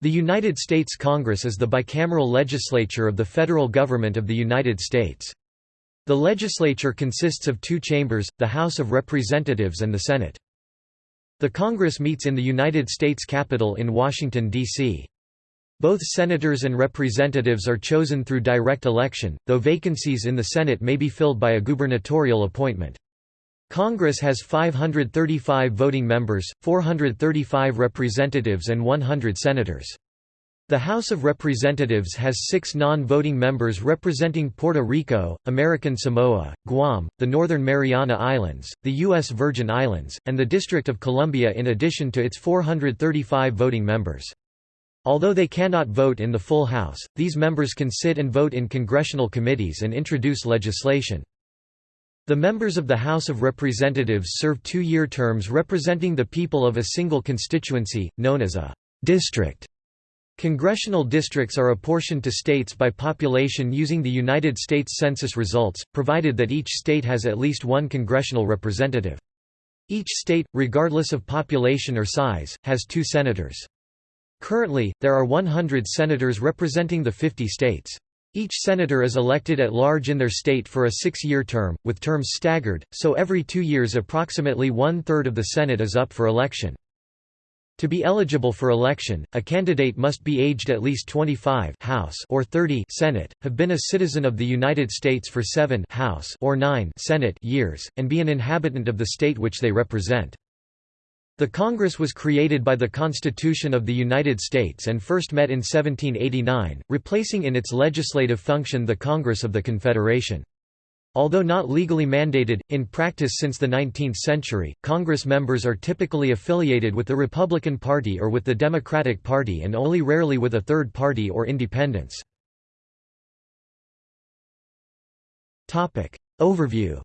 The United States Congress is the bicameral legislature of the federal government of the United States. The legislature consists of two chambers, the House of Representatives and the Senate. The Congress meets in the United States Capitol in Washington, D.C. Both senators and representatives are chosen through direct election, though vacancies in the Senate may be filled by a gubernatorial appointment. Congress has 535 voting members, 435 representatives and 100 senators. The House of Representatives has six non-voting members representing Puerto Rico, American Samoa, Guam, the Northern Mariana Islands, the U.S. Virgin Islands, and the District of Columbia in addition to its 435 voting members. Although they cannot vote in the full House, these members can sit and vote in congressional committees and introduce legislation. The members of the House of Representatives serve two-year terms representing the people of a single constituency, known as a district. Congressional districts are apportioned to states by population using the United States Census results, provided that each state has at least one congressional representative. Each state, regardless of population or size, has two senators. Currently, there are 100 senators representing the 50 states. Each senator is elected at large in their state for a six-year term, with terms staggered, so every two years approximately one-third of the Senate is up for election. To be eligible for election, a candidate must be aged at least 25 House or 30 Senate, have been a citizen of the United States for 7 House or 9 Senate years, and be an inhabitant of the state which they represent. The Congress was created by the Constitution of the United States and first met in 1789, replacing in its legislative function the Congress of the Confederation. Although not legally mandated, in practice since the 19th century, Congress members are typically affiliated with the Republican Party or with the Democratic Party and only rarely with a third party or independents. Overview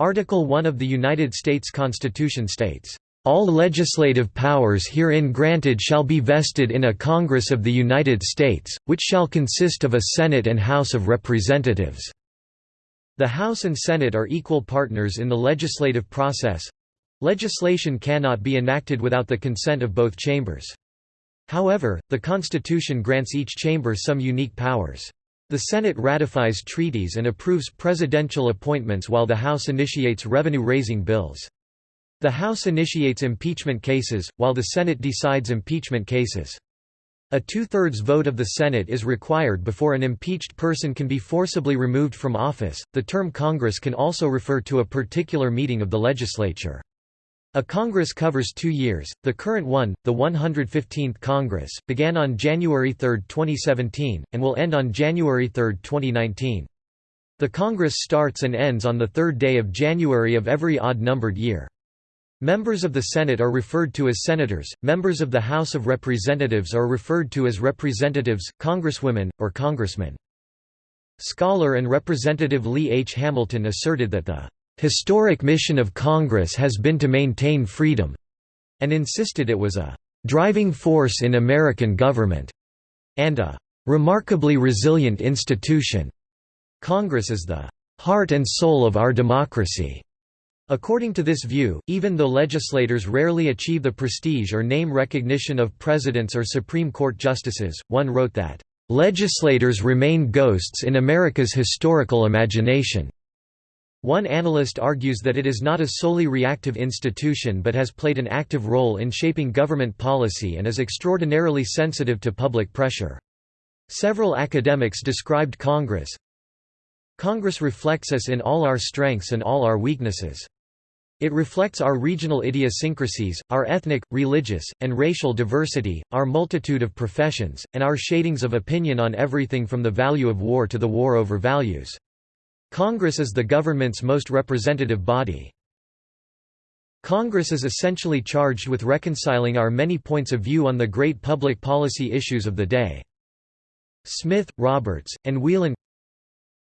Article 1 of the United States Constitution states, "...all legislative powers herein granted shall be vested in a Congress of the United States, which shall consist of a Senate and House of Representatives." The House and Senate are equal partners in the legislative process. Legislation cannot be enacted without the consent of both chambers. However, the Constitution grants each chamber some unique powers. The Senate ratifies treaties and approves presidential appointments while the House initiates revenue-raising bills. The House initiates impeachment cases, while the Senate decides impeachment cases. A two-thirds vote of the Senate is required before an impeached person can be forcibly removed from office. The term Congress can also refer to a particular meeting of the legislature. A Congress covers two years. The current one, the 115th Congress, began on January 3, 2017, and will end on January 3, 2019. The Congress starts and ends on the third day of January of every odd-numbered year. Members of the Senate are referred to as senators, members of the House of Representatives are referred to as representatives, congresswomen, or congressmen. Scholar and Representative Lee H. Hamilton asserted that the historic mission of Congress has been to maintain freedom, and insisted it was a driving force in American government, and a remarkably resilient institution. Congress is the heart and soul of our democracy. According to this view, even though legislators rarely achieve the prestige or name recognition of presidents or Supreme Court justices, one wrote that, "...legislators remain ghosts in America's historical imagination." One analyst argues that it is not a solely reactive institution but has played an active role in shaping government policy and is extraordinarily sensitive to public pressure. Several academics described Congress, Congress reflects us in all our strengths and all our weaknesses. It reflects our regional idiosyncrasies, our ethnic, religious, and racial diversity, our multitude of professions, and our shadings of opinion on everything from the value of war to the war over values. Congress is the government's most representative body. Congress is essentially charged with reconciling our many points of view on the great public policy issues of the day. Smith, Roberts, and Whelan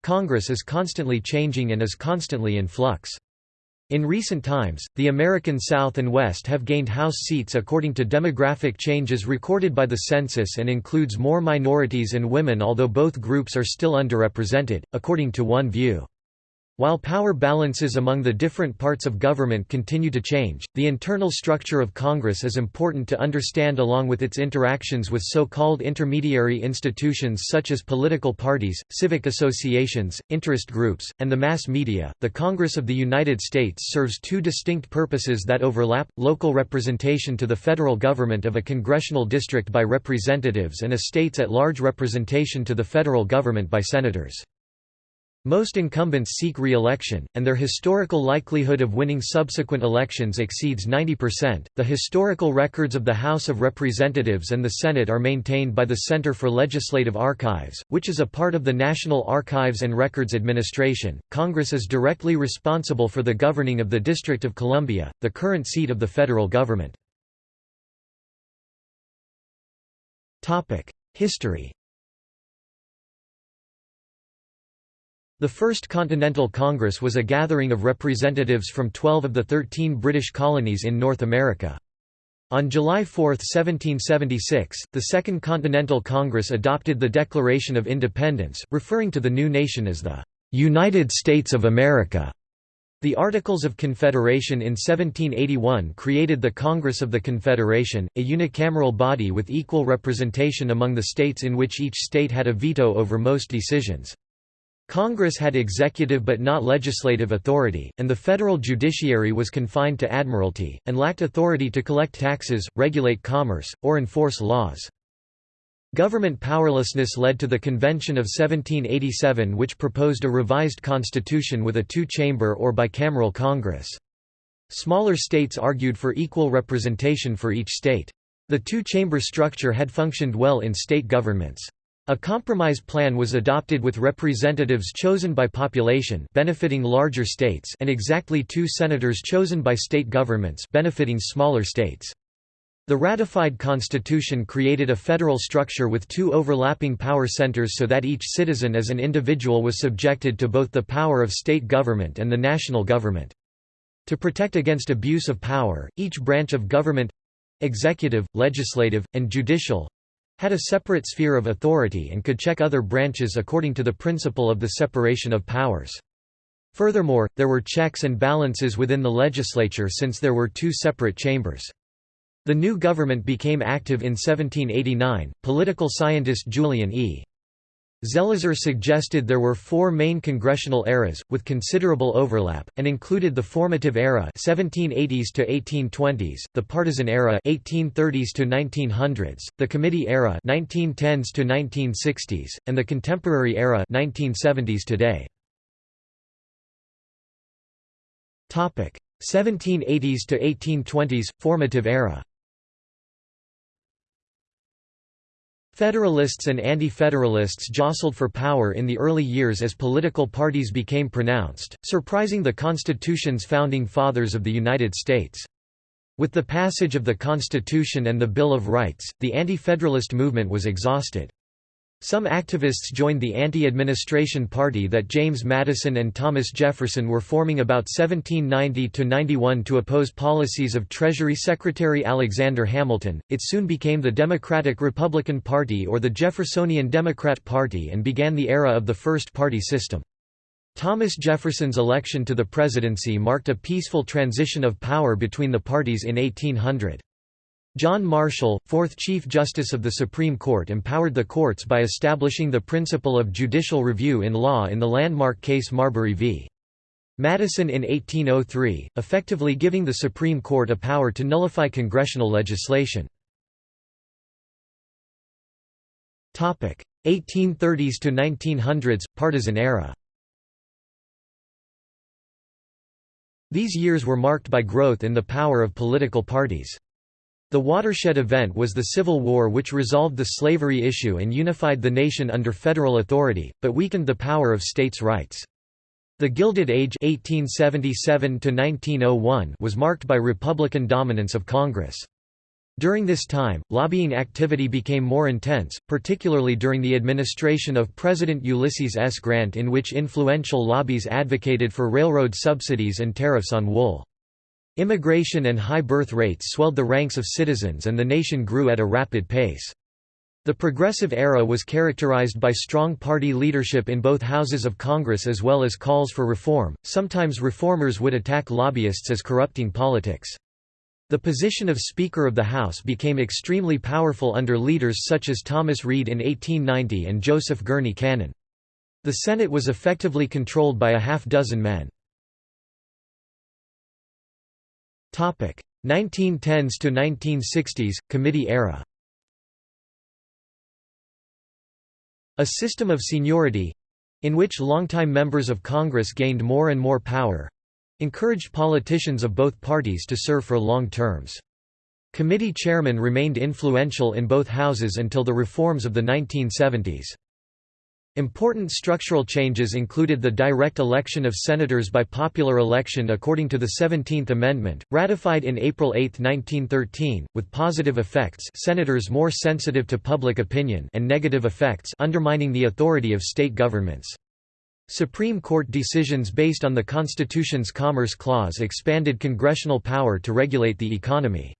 Congress is constantly changing and is constantly in flux. In recent times, the American South and West have gained House seats according to demographic changes recorded by the census and includes more minorities and women although both groups are still underrepresented, according to one view. While power balances among the different parts of government continue to change, the internal structure of Congress is important to understand along with its interactions with so-called intermediary institutions such as political parties, civic associations, interest groups, and the mass media. The Congress of the United States serves two distinct purposes that overlap: local representation to the federal government of a congressional district by representatives and a states at large representation to the federal government by senators. Most incumbents seek re-election, and their historical likelihood of winning subsequent elections exceeds 90%. The historical records of the House of Representatives and the Senate are maintained by the Center for Legislative Archives, which is a part of the National Archives and Records Administration. Congress is directly responsible for the governing of the District of Columbia, the current seat of the federal government. Topic: History The First Continental Congress was a gathering of representatives from 12 of the 13 British colonies in North America. On July 4, 1776, the Second Continental Congress adopted the Declaration of Independence, referring to the new nation as the "'United States of America'". The Articles of Confederation in 1781 created the Congress of the Confederation, a unicameral body with equal representation among the states in which each state had a veto over most decisions. Congress had executive but not legislative authority, and the federal judiciary was confined to admiralty, and lacked authority to collect taxes, regulate commerce, or enforce laws. Government powerlessness led to the Convention of 1787 which proposed a revised constitution with a two-chamber or bicameral Congress. Smaller states argued for equal representation for each state. The two-chamber structure had functioned well in state governments. A compromise plan was adopted with representatives chosen by population benefiting larger states and exactly two senators chosen by state governments benefiting smaller states. The ratified constitution created a federal structure with two overlapping power centers so that each citizen as an individual was subjected to both the power of state government and the national government. To protect against abuse of power, each branch of government—executive, legislative, and judicial, had a separate sphere of authority and could check other branches according to the principle of the separation of powers. Furthermore, there were checks and balances within the legislature since there were two separate chambers. The new government became active in 1789. Political scientist Julian E. Zelizer suggested there were four main congressional eras, with considerable overlap, and included the formative era 1780s to 1820s, the partisan era 1830s to 1900s, the committee era 1910s to 1960s, and the contemporary era 1970s today. 1780s to 1820s formative era Federalists and Anti-Federalists jostled for power in the early years as political parties became pronounced, surprising the Constitution's founding fathers of the United States. With the passage of the Constitution and the Bill of Rights, the Anti-Federalist movement was exhausted. Some activists joined the anti-administration party that James Madison and Thomas Jefferson were forming about 1790–91 to oppose policies of Treasury Secretary Alexander Hamilton. It soon became the Democratic-Republican Party or the Jeffersonian Democrat Party and began the era of the first-party system. Thomas Jefferson's election to the presidency marked a peaceful transition of power between the parties in 1800. John Marshall, fourth Chief Justice of the Supreme Court empowered the courts by establishing the principle of judicial review in law in the landmark case Marbury v. Madison in 1803, effectively giving the Supreme Court a power to nullify congressional legislation. 1830s to 1900s, partisan era These years were marked by growth in the power of political parties. The watershed event was the Civil War which resolved the slavery issue and unified the nation under federal authority, but weakened the power of states' rights. The Gilded Age 1877 was marked by Republican dominance of Congress. During this time, lobbying activity became more intense, particularly during the administration of President Ulysses S. Grant in which influential lobbies advocated for railroad subsidies and tariffs on wool. Immigration and high birth rates swelled the ranks of citizens and the nation grew at a rapid pace. The Progressive era was characterized by strong party leadership in both houses of Congress as well as calls for reform. Sometimes reformers would attack lobbyists as corrupting politics. The position of Speaker of the House became extremely powerful under leaders such as Thomas Reed in 1890 and Joseph Gurney Cannon. The Senate was effectively controlled by a half dozen men. 1910s to 1960s, Committee era A system of seniority—in which longtime members of Congress gained more and more power—encouraged politicians of both parties to serve for long terms. Committee chairmen remained influential in both houses until the reforms of the 1970s. Important structural changes included the direct election of senators by popular election according to the 17th Amendment, ratified in April 8, 1913, with positive effects senators more sensitive to public opinion and negative effects undermining the authority of state governments. Supreme Court decisions based on the Constitution's Commerce Clause expanded congressional power to regulate the economy.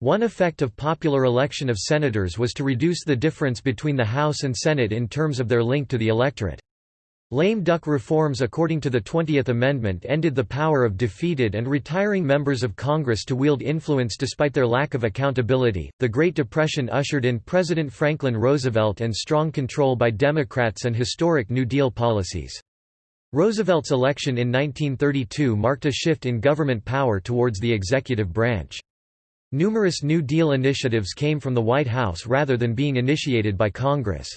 One effect of popular election of senators was to reduce the difference between the House and Senate in terms of their link to the electorate. Lame duck reforms according to the 20th Amendment ended the power of defeated and retiring members of Congress to wield influence despite their lack of accountability. The Great Depression ushered in President Franklin Roosevelt and strong control by Democrats and historic New Deal policies. Roosevelt's election in 1932 marked a shift in government power towards the executive branch. Numerous New Deal initiatives came from the White House rather than being initiated by Congress.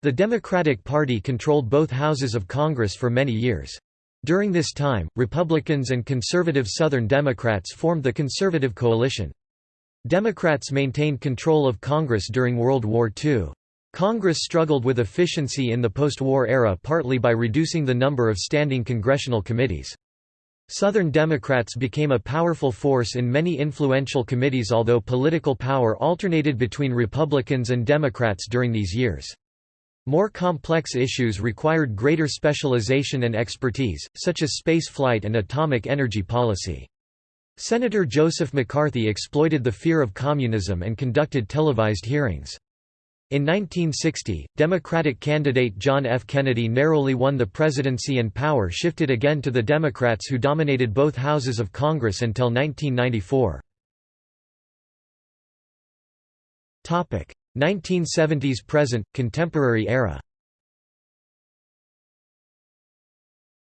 The Democratic Party controlled both houses of Congress for many years. During this time, Republicans and conservative Southern Democrats formed the Conservative Coalition. Democrats maintained control of Congress during World War II. Congress struggled with efficiency in the post-war era partly by reducing the number of standing congressional committees. Southern Democrats became a powerful force in many influential committees although political power alternated between Republicans and Democrats during these years. More complex issues required greater specialization and expertise, such as space flight and atomic energy policy. Senator Joseph McCarthy exploited the fear of communism and conducted televised hearings. In 1960, Democratic candidate John F. Kennedy narrowly won the presidency and power shifted again to the Democrats who dominated both houses of Congress until 1994. 1970s present, contemporary era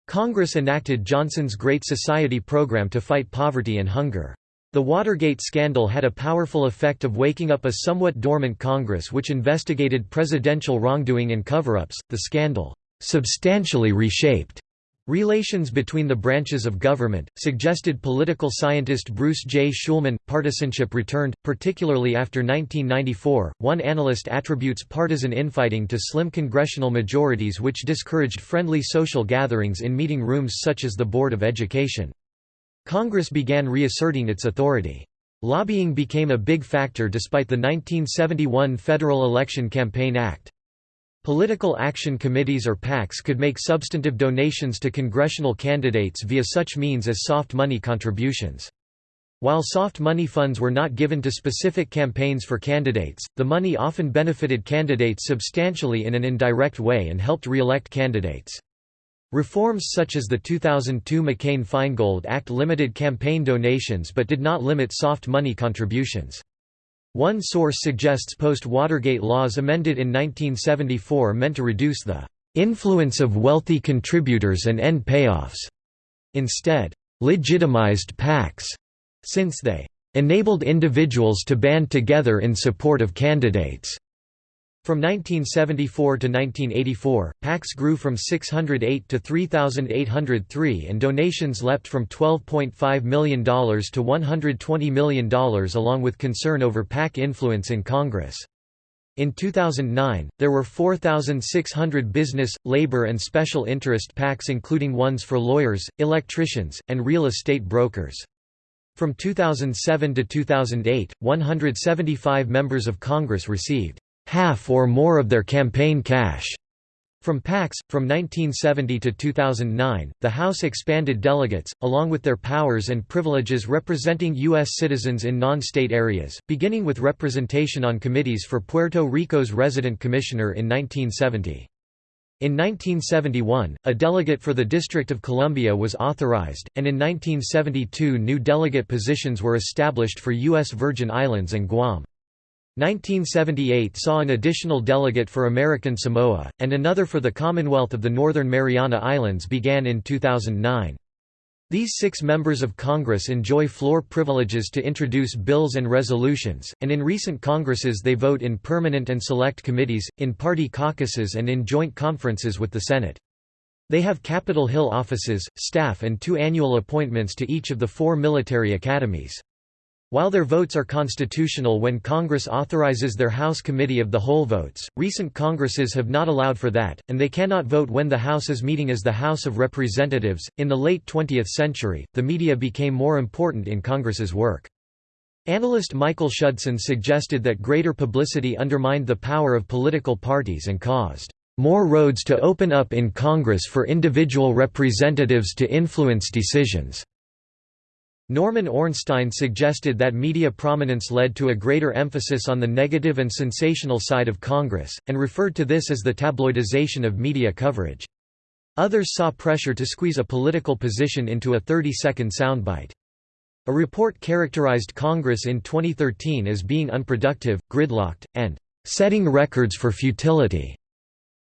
Congress enacted Johnson's Great Society program to fight poverty and hunger. The Watergate scandal had a powerful effect of waking up a somewhat dormant Congress which investigated presidential wrongdoing and cover-ups. The scandal substantially reshaped relations between the branches of government, suggested political scientist Bruce J. Schulman. Partisanship returned, particularly after 1994. One analyst attributes partisan infighting to slim congressional majorities which discouraged friendly social gatherings in meeting rooms such as the Board of Education. Congress began reasserting its authority. Lobbying became a big factor despite the 1971 Federal Election Campaign Act. Political action committees or PACs could make substantive donations to congressional candidates via such means as soft money contributions. While soft money funds were not given to specific campaigns for candidates, the money often benefited candidates substantially in an indirect way and helped re-elect candidates. Reforms such as the 2002 McCain-Feingold Act limited campaign donations but did not limit soft money contributions. One source suggests post-Watergate laws amended in 1974 meant to reduce the influence of wealthy contributors and end payoffs, instead, legitimized PACs, since they enabled individuals to band together in support of candidates. From 1974 to 1984, PACs grew from 608 to 3,803 and donations leapt from $12.5 million to $120 million along with concern over PAC influence in Congress. In 2009, there were 4,600 business, labor and special interest PACs including ones for lawyers, electricians, and real estate brokers. From 2007 to 2008, 175 members of Congress received half or more of their campaign cash From PACs, from 1970 to 2009, the House expanded delegates, along with their powers and privileges representing U.S. citizens in non-state areas, beginning with representation on committees for Puerto Rico's resident commissioner in 1970. In 1971, a delegate for the District of Columbia was authorized, and in 1972 new delegate positions were established for U.S. Virgin Islands and Guam. 1978 saw an additional delegate for American Samoa, and another for the Commonwealth of the Northern Mariana Islands began in 2009. These six members of Congress enjoy floor privileges to introduce bills and resolutions, and in recent Congresses they vote in permanent and select committees, in party caucuses and in joint conferences with the Senate. They have Capitol Hill offices, staff and two annual appointments to each of the four military academies. While their votes are constitutional when Congress authorizes their House Committee of the Whole votes, recent Congresses have not allowed for that, and they cannot vote when the House is meeting as the House of Representatives. In the late 20th century, the media became more important in Congress's work. Analyst Michael Schudson suggested that greater publicity undermined the power of political parties and caused more roads to open up in Congress for individual representatives to influence decisions. Norman Ornstein suggested that media prominence led to a greater emphasis on the negative and sensational side of Congress, and referred to this as the tabloidization of media coverage. Others saw pressure to squeeze a political position into a 30-second soundbite. A report characterized Congress in 2013 as being unproductive, gridlocked, and setting records for futility.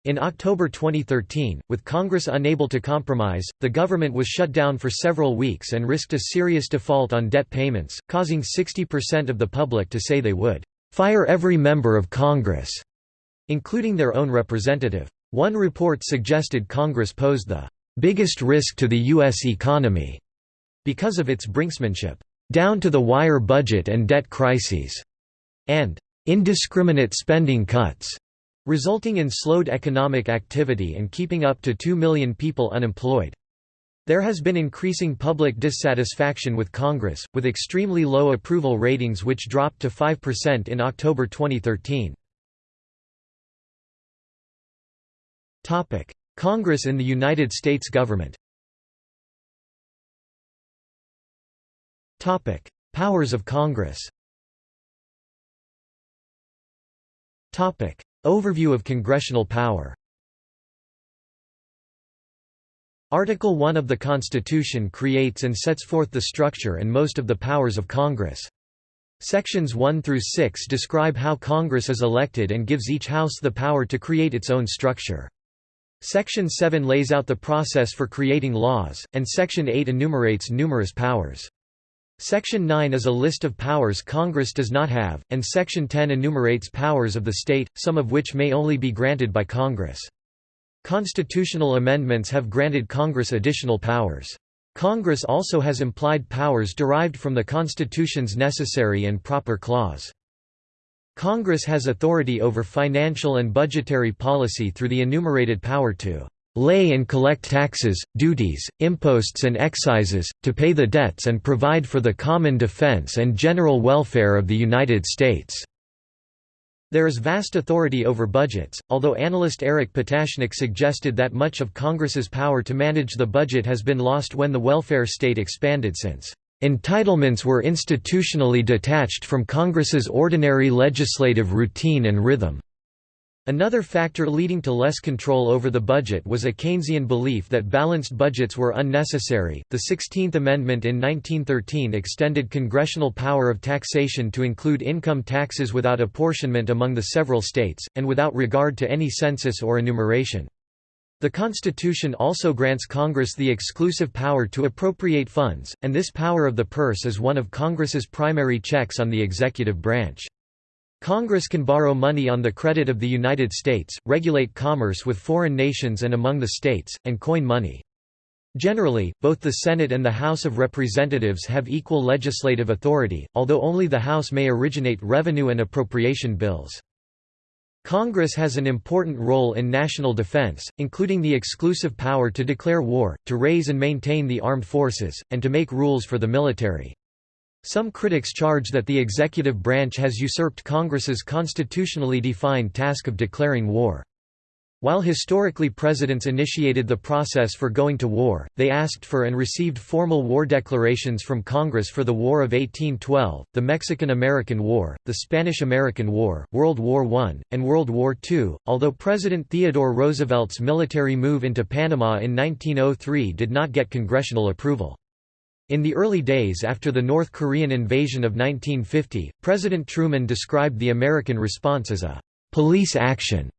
In October 2013, with Congress unable to compromise, the government was shut down for several weeks and risked a serious default on debt payments, causing 60% of the public to say they would fire every member of Congress, including their own representative. One report suggested Congress posed the biggest risk to the U.S. economy because of its brinksmanship, down-to-the-wire budget and debt crises, and indiscriminate spending cuts resulting in slowed economic activity and keeping up to 2 million people unemployed. There has been increasing public dissatisfaction with Congress, with extremely low approval ratings which dropped to 5% in October 2013. Congress in the United States government Powers of Congress Overview of congressional power Article 1 of the Constitution creates and sets forth the structure and most of the powers of Congress. Sections 1 through 6 describe how Congress is elected and gives each House the power to create its own structure. Section 7 lays out the process for creating laws, and Section 8 enumerates numerous powers. Section 9 is a list of powers Congress does not have, and Section 10 enumerates powers of the state, some of which may only be granted by Congress. Constitutional amendments have granted Congress additional powers. Congress also has implied powers derived from the Constitution's necessary and proper clause. Congress has authority over financial and budgetary policy through the enumerated power to lay and collect taxes, duties, imposts and excises, to pay the debts and provide for the common defense and general welfare of the United States." There is vast authority over budgets, although analyst Eric Patashnik suggested that much of Congress's power to manage the budget has been lost when the welfare state expanded since entitlements were institutionally detached from Congress's ordinary legislative routine and rhythm. Another factor leading to less control over the budget was a Keynesian belief that balanced budgets were unnecessary. The 16th Amendment in 1913 extended congressional power of taxation to include income taxes without apportionment among the several states, and without regard to any census or enumeration. The Constitution also grants Congress the exclusive power to appropriate funds, and this power of the purse is one of Congress's primary checks on the executive branch. Congress can borrow money on the credit of the United States, regulate commerce with foreign nations and among the states, and coin money. Generally, both the Senate and the House of Representatives have equal legislative authority, although only the House may originate revenue and appropriation bills. Congress has an important role in national defense, including the exclusive power to declare war, to raise and maintain the armed forces, and to make rules for the military. Some critics charge that the executive branch has usurped Congress's constitutionally defined task of declaring war. While historically presidents initiated the process for going to war, they asked for and received formal war declarations from Congress for the War of 1812, the Mexican–American War, the Spanish–American War, World War I, and World War II, although President Theodore Roosevelt's military move into Panama in 1903 did not get congressional approval. In the early days after the North Korean invasion of 1950, President Truman described the American response as a «police action»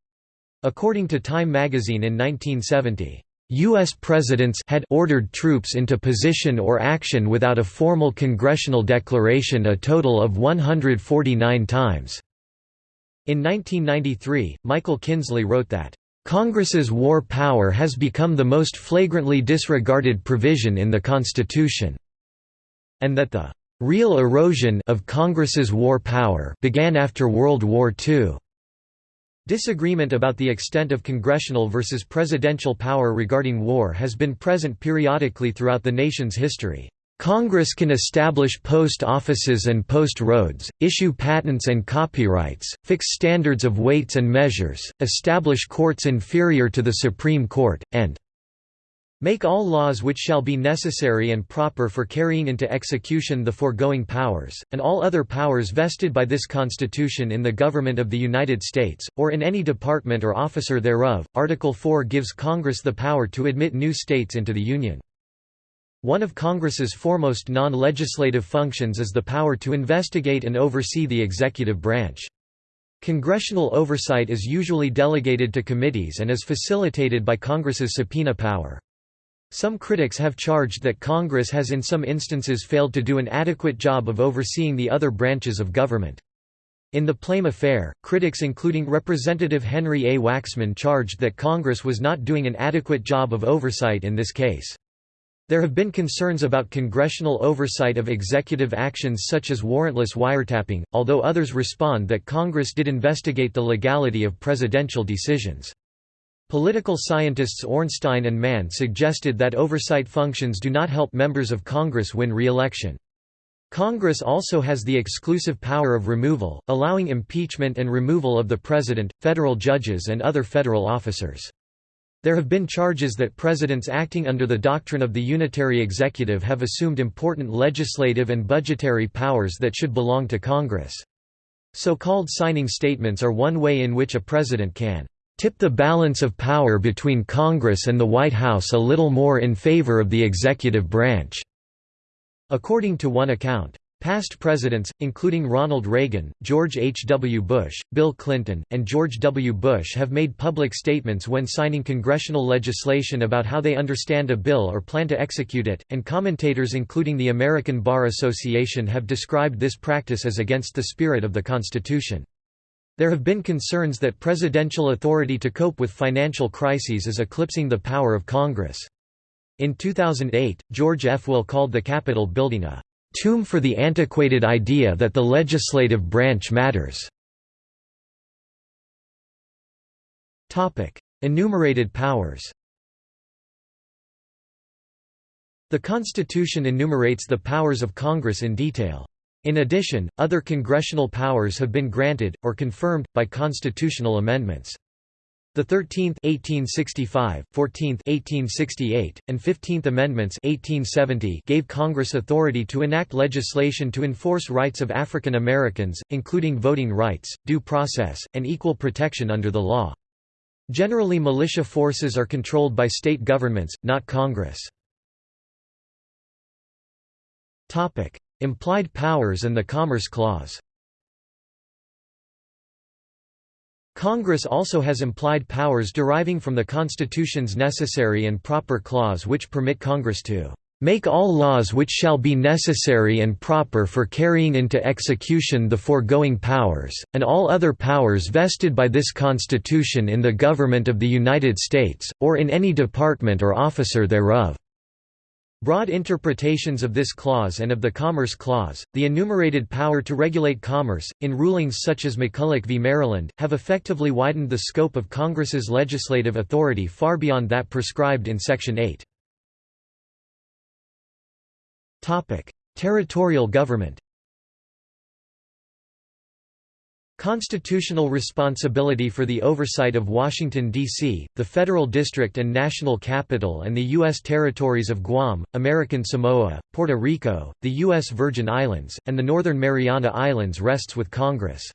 According to Time magazine in 1970, U.S. presidents had ordered troops into position or action without a formal congressional declaration a total of 149 times. In 1993, Michael Kinsley wrote that, "...Congress's war power has become the most flagrantly disregarded provision in the Constitution," and that the "...real erosion of Congress's war power began after World War II." Disagreement about the extent of congressional versus presidential power regarding war has been present periodically throughout the nation's history. Congress can establish post offices and post roads, issue patents and copyrights, fix standards of weights and measures, establish courts inferior to the Supreme Court, and Make all laws which shall be necessary and proper for carrying into execution the foregoing powers, and all other powers vested by this Constitution in the Government of the United States, or in any department or officer thereof. Article 4 gives Congress the power to admit new states into the Union. One of Congress's foremost non-legislative functions is the power to investigate and oversee the executive branch. Congressional oversight is usually delegated to committees and is facilitated by Congress's subpoena power. Some critics have charged that Congress has in some instances failed to do an adequate job of overseeing the other branches of government. In the Plame affair, critics including Representative Henry A. Waxman charged that Congress was not doing an adequate job of oversight in this case. There have been concerns about congressional oversight of executive actions such as warrantless wiretapping, although others respond that Congress did investigate the legality of presidential decisions. Political scientists Ornstein and Mann suggested that oversight functions do not help members of Congress win re-election. Congress also has the exclusive power of removal, allowing impeachment and removal of the President, federal judges and other federal officers. There have been charges that presidents acting under the doctrine of the unitary executive have assumed important legislative and budgetary powers that should belong to Congress. So-called signing statements are one way in which a president can tip the balance of power between Congress and the White House a little more in favor of the executive branch." According to one account. Past presidents, including Ronald Reagan, George H. W. Bush, Bill Clinton, and George W. Bush have made public statements when signing congressional legislation about how they understand a bill or plan to execute it, and commentators including the American Bar Association have described this practice as against the spirit of the Constitution. There have been concerns that presidential authority to cope with financial crises is eclipsing the power of Congress. In 2008, George F. Will called the Capitol building a tomb for the antiquated idea that the legislative branch matters. Enumerated powers The Constitution enumerates the powers of Congress in detail. In addition, other congressional powers have been granted, or confirmed, by constitutional amendments. The 13th 1865, 14th 1868, and 15th Amendments 1870 gave Congress authority to enact legislation to enforce rights of African Americans, including voting rights, due process, and equal protection under the law. Generally militia forces are controlled by state governments, not Congress. Implied powers and the Commerce Clause Congress also has implied powers deriving from the Constitution's Necessary and Proper Clause which permit Congress to "...make all laws which shall be necessary and proper for carrying into execution the foregoing powers, and all other powers vested by this Constitution in the Government of the United States, or in any department or officer thereof." Broad interpretations of this clause and of the Commerce Clause, the enumerated power to regulate commerce, in rulings such as McCulloch v. Maryland, have effectively widened the scope of Congress's legislative authority far beyond that prescribed in Section 8. Territorial government Constitutional responsibility for the oversight of Washington, D.C., the Federal District and National Capital and the U.S. territories of Guam, American Samoa, Puerto Rico, the U.S. Virgin Islands, and the Northern Mariana Islands rests with Congress.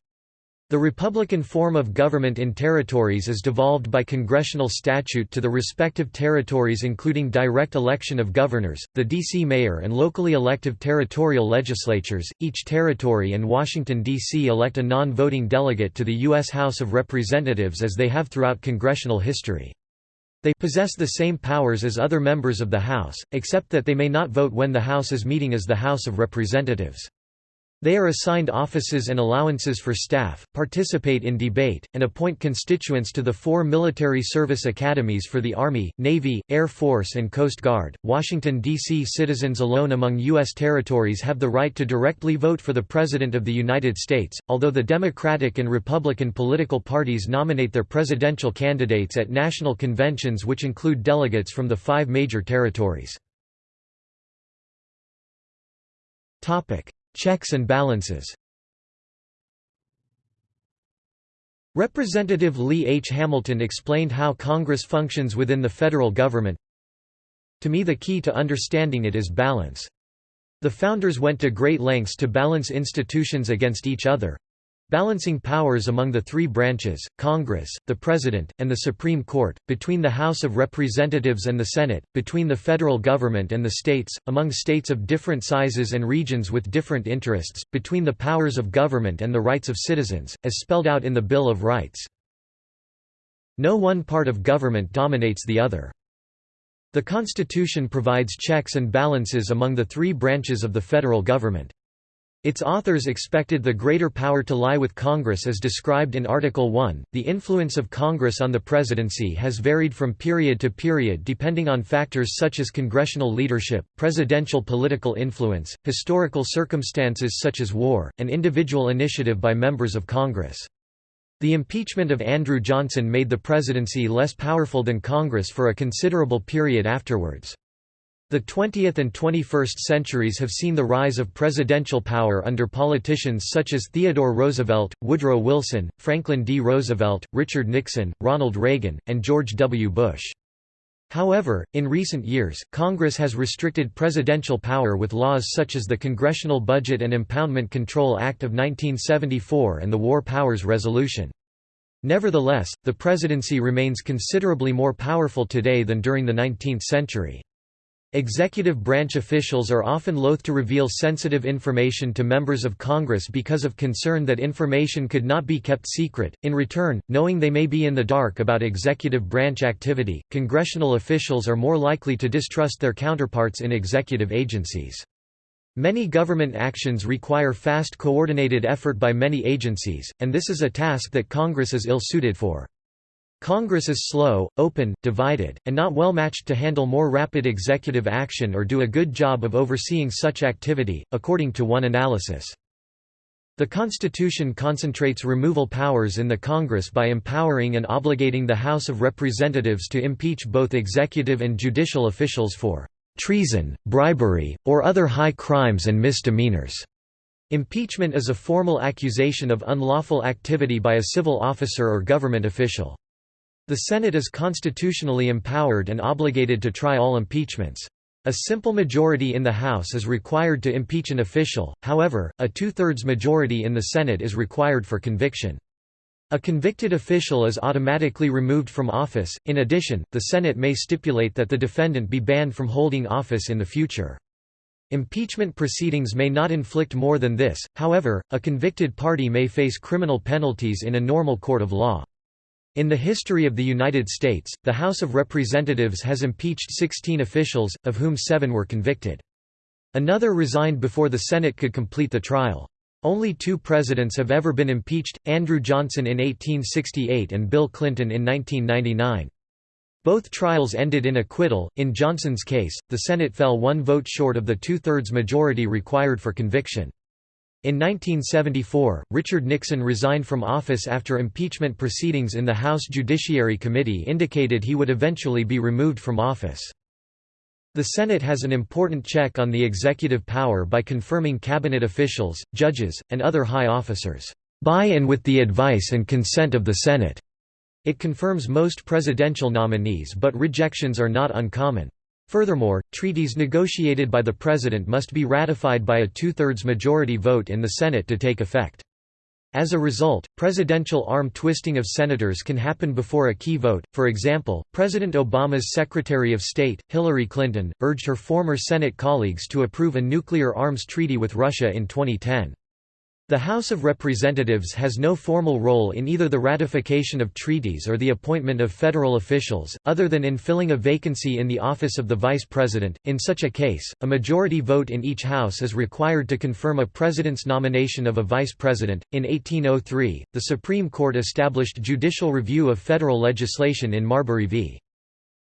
The Republican form of government in territories is devolved by congressional statute to the respective territories including direct election of governors, the D.C. mayor and locally elective territorial legislatures. Each territory and Washington, D.C. elect a non-voting delegate to the U.S. House of Representatives as they have throughout congressional history. They possess the same powers as other members of the House, except that they may not vote when the House is meeting as the House of Representatives. They are assigned offices and allowances for staff, participate in debate, and appoint constituents to the four military service academies for the Army, Navy, Air Force, and Coast Guard. Washington, D.C. citizens alone among U.S. territories have the right to directly vote for the President of the United States, although the Democratic and Republican political parties nominate their presidential candidates at national conventions which include delegates from the five major territories. Checks and balances Representative Lee H. Hamilton explained how Congress functions within the federal government. To me the key to understanding it is balance. The founders went to great lengths to balance institutions against each other, balancing powers among the three branches, Congress, the President, and the Supreme Court, between the House of Representatives and the Senate, between the federal government and the states, among states of different sizes and regions with different interests, between the powers of government and the rights of citizens, as spelled out in the Bill of Rights. No one part of government dominates the other. The Constitution provides checks and balances among the three branches of the federal government. Its authors expected the greater power to lie with Congress as described in Article 1. The influence of Congress on the presidency has varied from period to period depending on factors such as congressional leadership, presidential political influence, historical circumstances such as war, and individual initiative by members of Congress. The impeachment of Andrew Johnson made the presidency less powerful than Congress for a considerable period afterwards. The 20th and 21st centuries have seen the rise of presidential power under politicians such as Theodore Roosevelt, Woodrow Wilson, Franklin D. Roosevelt, Richard Nixon, Ronald Reagan, and George W. Bush. However, in recent years, Congress has restricted presidential power with laws such as the Congressional Budget and Impoundment Control Act of 1974 and the War Powers Resolution. Nevertheless, the presidency remains considerably more powerful today than during the 19th century. Executive branch officials are often loath to reveal sensitive information to members of Congress because of concern that information could not be kept secret. In return, knowing they may be in the dark about executive branch activity, congressional officials are more likely to distrust their counterparts in executive agencies. Many government actions require fast coordinated effort by many agencies, and this is a task that Congress is ill-suited for. Congress is slow, open, divided, and not well matched to handle more rapid executive action or do a good job of overseeing such activity, according to one analysis. The Constitution concentrates removal powers in the Congress by empowering and obligating the House of Representatives to impeach both executive and judicial officials for treason, bribery, or other high crimes and misdemeanors. Impeachment is a formal accusation of unlawful activity by a civil officer or government official. The Senate is constitutionally empowered and obligated to try all impeachments. A simple majority in the House is required to impeach an official, however, a two-thirds majority in the Senate is required for conviction. A convicted official is automatically removed from office. In addition, the Senate may stipulate that the defendant be banned from holding office in the future. Impeachment proceedings may not inflict more than this, however, a convicted party may face criminal penalties in a normal court of law. In the history of the United States, the House of Representatives has impeached 16 officials, of whom seven were convicted. Another resigned before the Senate could complete the trial. Only two presidents have ever been impeached, Andrew Johnson in 1868 and Bill Clinton in 1999. Both trials ended in acquittal. In Johnson's case, the Senate fell one vote short of the two-thirds majority required for conviction. In 1974, Richard Nixon resigned from office after impeachment proceedings in the House Judiciary Committee indicated he would eventually be removed from office. The Senate has an important check on the executive power by confirming cabinet officials, judges, and other high officers. by and with the advice and consent of the Senate. It confirms most presidential nominees but rejections are not uncommon. Furthermore, treaties negotiated by the President must be ratified by a two-thirds majority vote in the Senate to take effect. As a result, presidential arm twisting of senators can happen before a key vote. For example, President Obama's Secretary of State, Hillary Clinton, urged her former Senate colleagues to approve a nuclear arms treaty with Russia in 2010. The House of Representatives has no formal role in either the ratification of treaties or the appointment of federal officials, other than in filling a vacancy in the office of the Vice President. In such a case, a majority vote in each House is required to confirm a President's nomination of a Vice President. In 1803, the Supreme Court established judicial review of federal legislation in Marbury v.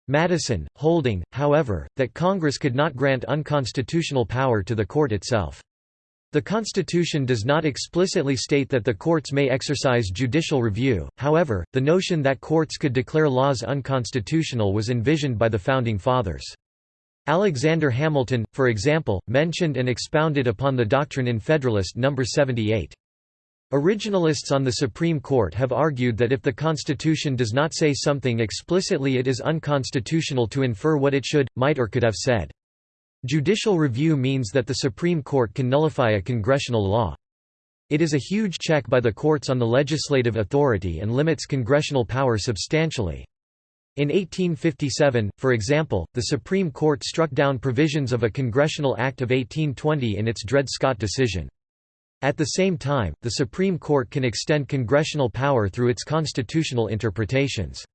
Madison, holding, however, that Congress could not grant unconstitutional power to the court itself. The Constitution does not explicitly state that the courts may exercise judicial review, however, the notion that courts could declare laws unconstitutional was envisioned by the Founding Fathers. Alexander Hamilton, for example, mentioned and expounded upon the doctrine in Federalist No. 78. Originalists on the Supreme Court have argued that if the Constitution does not say something explicitly it is unconstitutional to infer what it should, might or could have said. Judicial review means that the Supreme Court can nullify a congressional law. It is a huge check by the courts on the legislative authority and limits congressional power substantially. In 1857, for example, the Supreme Court struck down provisions of a Congressional Act of 1820 in its Dred Scott decision. At the same time, the Supreme Court can extend congressional power through its constitutional interpretations.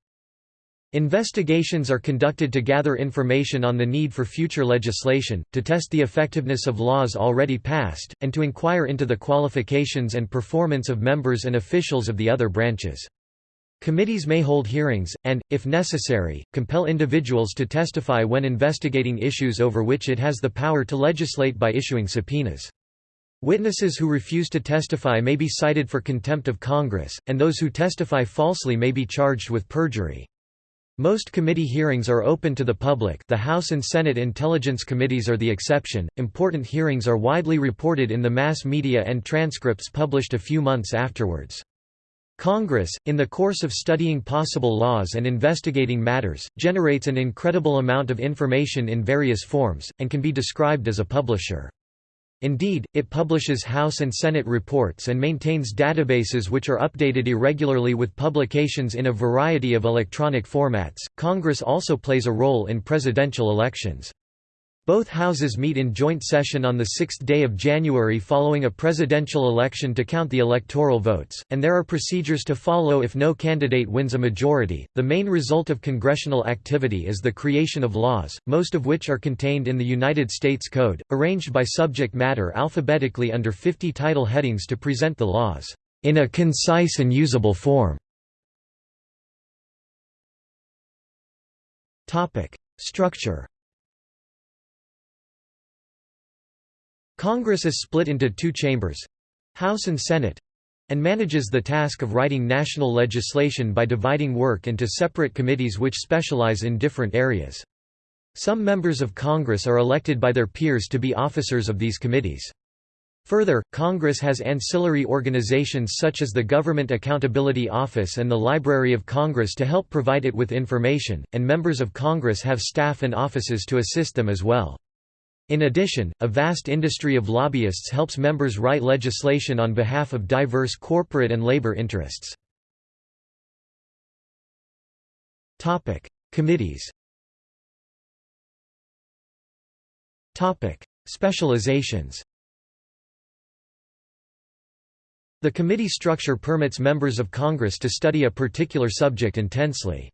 Investigations are conducted to gather information on the need for future legislation, to test the effectiveness of laws already passed, and to inquire into the qualifications and performance of members and officials of the other branches. Committees may hold hearings, and, if necessary, compel individuals to testify when investigating issues over which it has the power to legislate by issuing subpoenas. Witnesses who refuse to testify may be cited for contempt of Congress, and those who testify falsely may be charged with perjury. Most committee hearings are open to the public the House and Senate Intelligence Committees are the exception. Important hearings are widely reported in the mass media and transcripts published a few months afterwards. Congress, in the course of studying possible laws and investigating matters, generates an incredible amount of information in various forms, and can be described as a publisher. Indeed, it publishes House and Senate reports and maintains databases which are updated irregularly with publications in a variety of electronic formats. Congress also plays a role in presidential elections. Both houses meet in joint session on the sixth day of January following a presidential election to count the electoral votes, and there are procedures to follow if no candidate wins a majority. The main result of congressional activity is the creation of laws, most of which are contained in the United States Code, arranged by subject matter alphabetically under 50 title headings to present the laws in a concise and usable form. Topic: Structure Congress is split into two chambers—House and Senate—and manages the task of writing national legislation by dividing work into separate committees which specialize in different areas. Some members of Congress are elected by their peers to be officers of these committees. Further, Congress has ancillary organizations such as the Government Accountability Office and the Library of Congress to help provide it with information, and members of Congress have staff and offices to assist them as well. In addition, a vast industry of lobbyists helps members write legislation on behalf of diverse corporate and labor interests. Committees Specializations The committee structure permits members of Congress to study a particular subject intensely.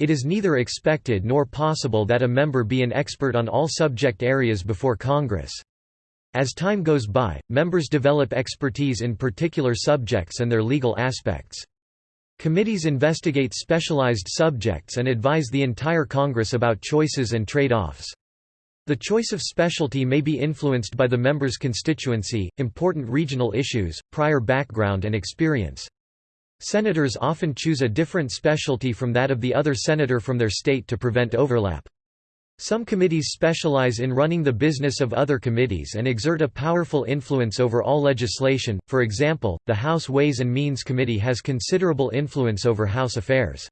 It is neither expected nor possible that a member be an expert on all subject areas before Congress. As time goes by, members develop expertise in particular subjects and their legal aspects. Committees investigate specialized subjects and advise the entire Congress about choices and trade-offs. The choice of specialty may be influenced by the member's constituency, important regional issues, prior background and experience. Senators often choose a different specialty from that of the other senator from their state to prevent overlap. Some committees specialize in running the business of other committees and exert a powerful influence over all legislation, for example, the House Ways and Means Committee has considerable influence over House affairs.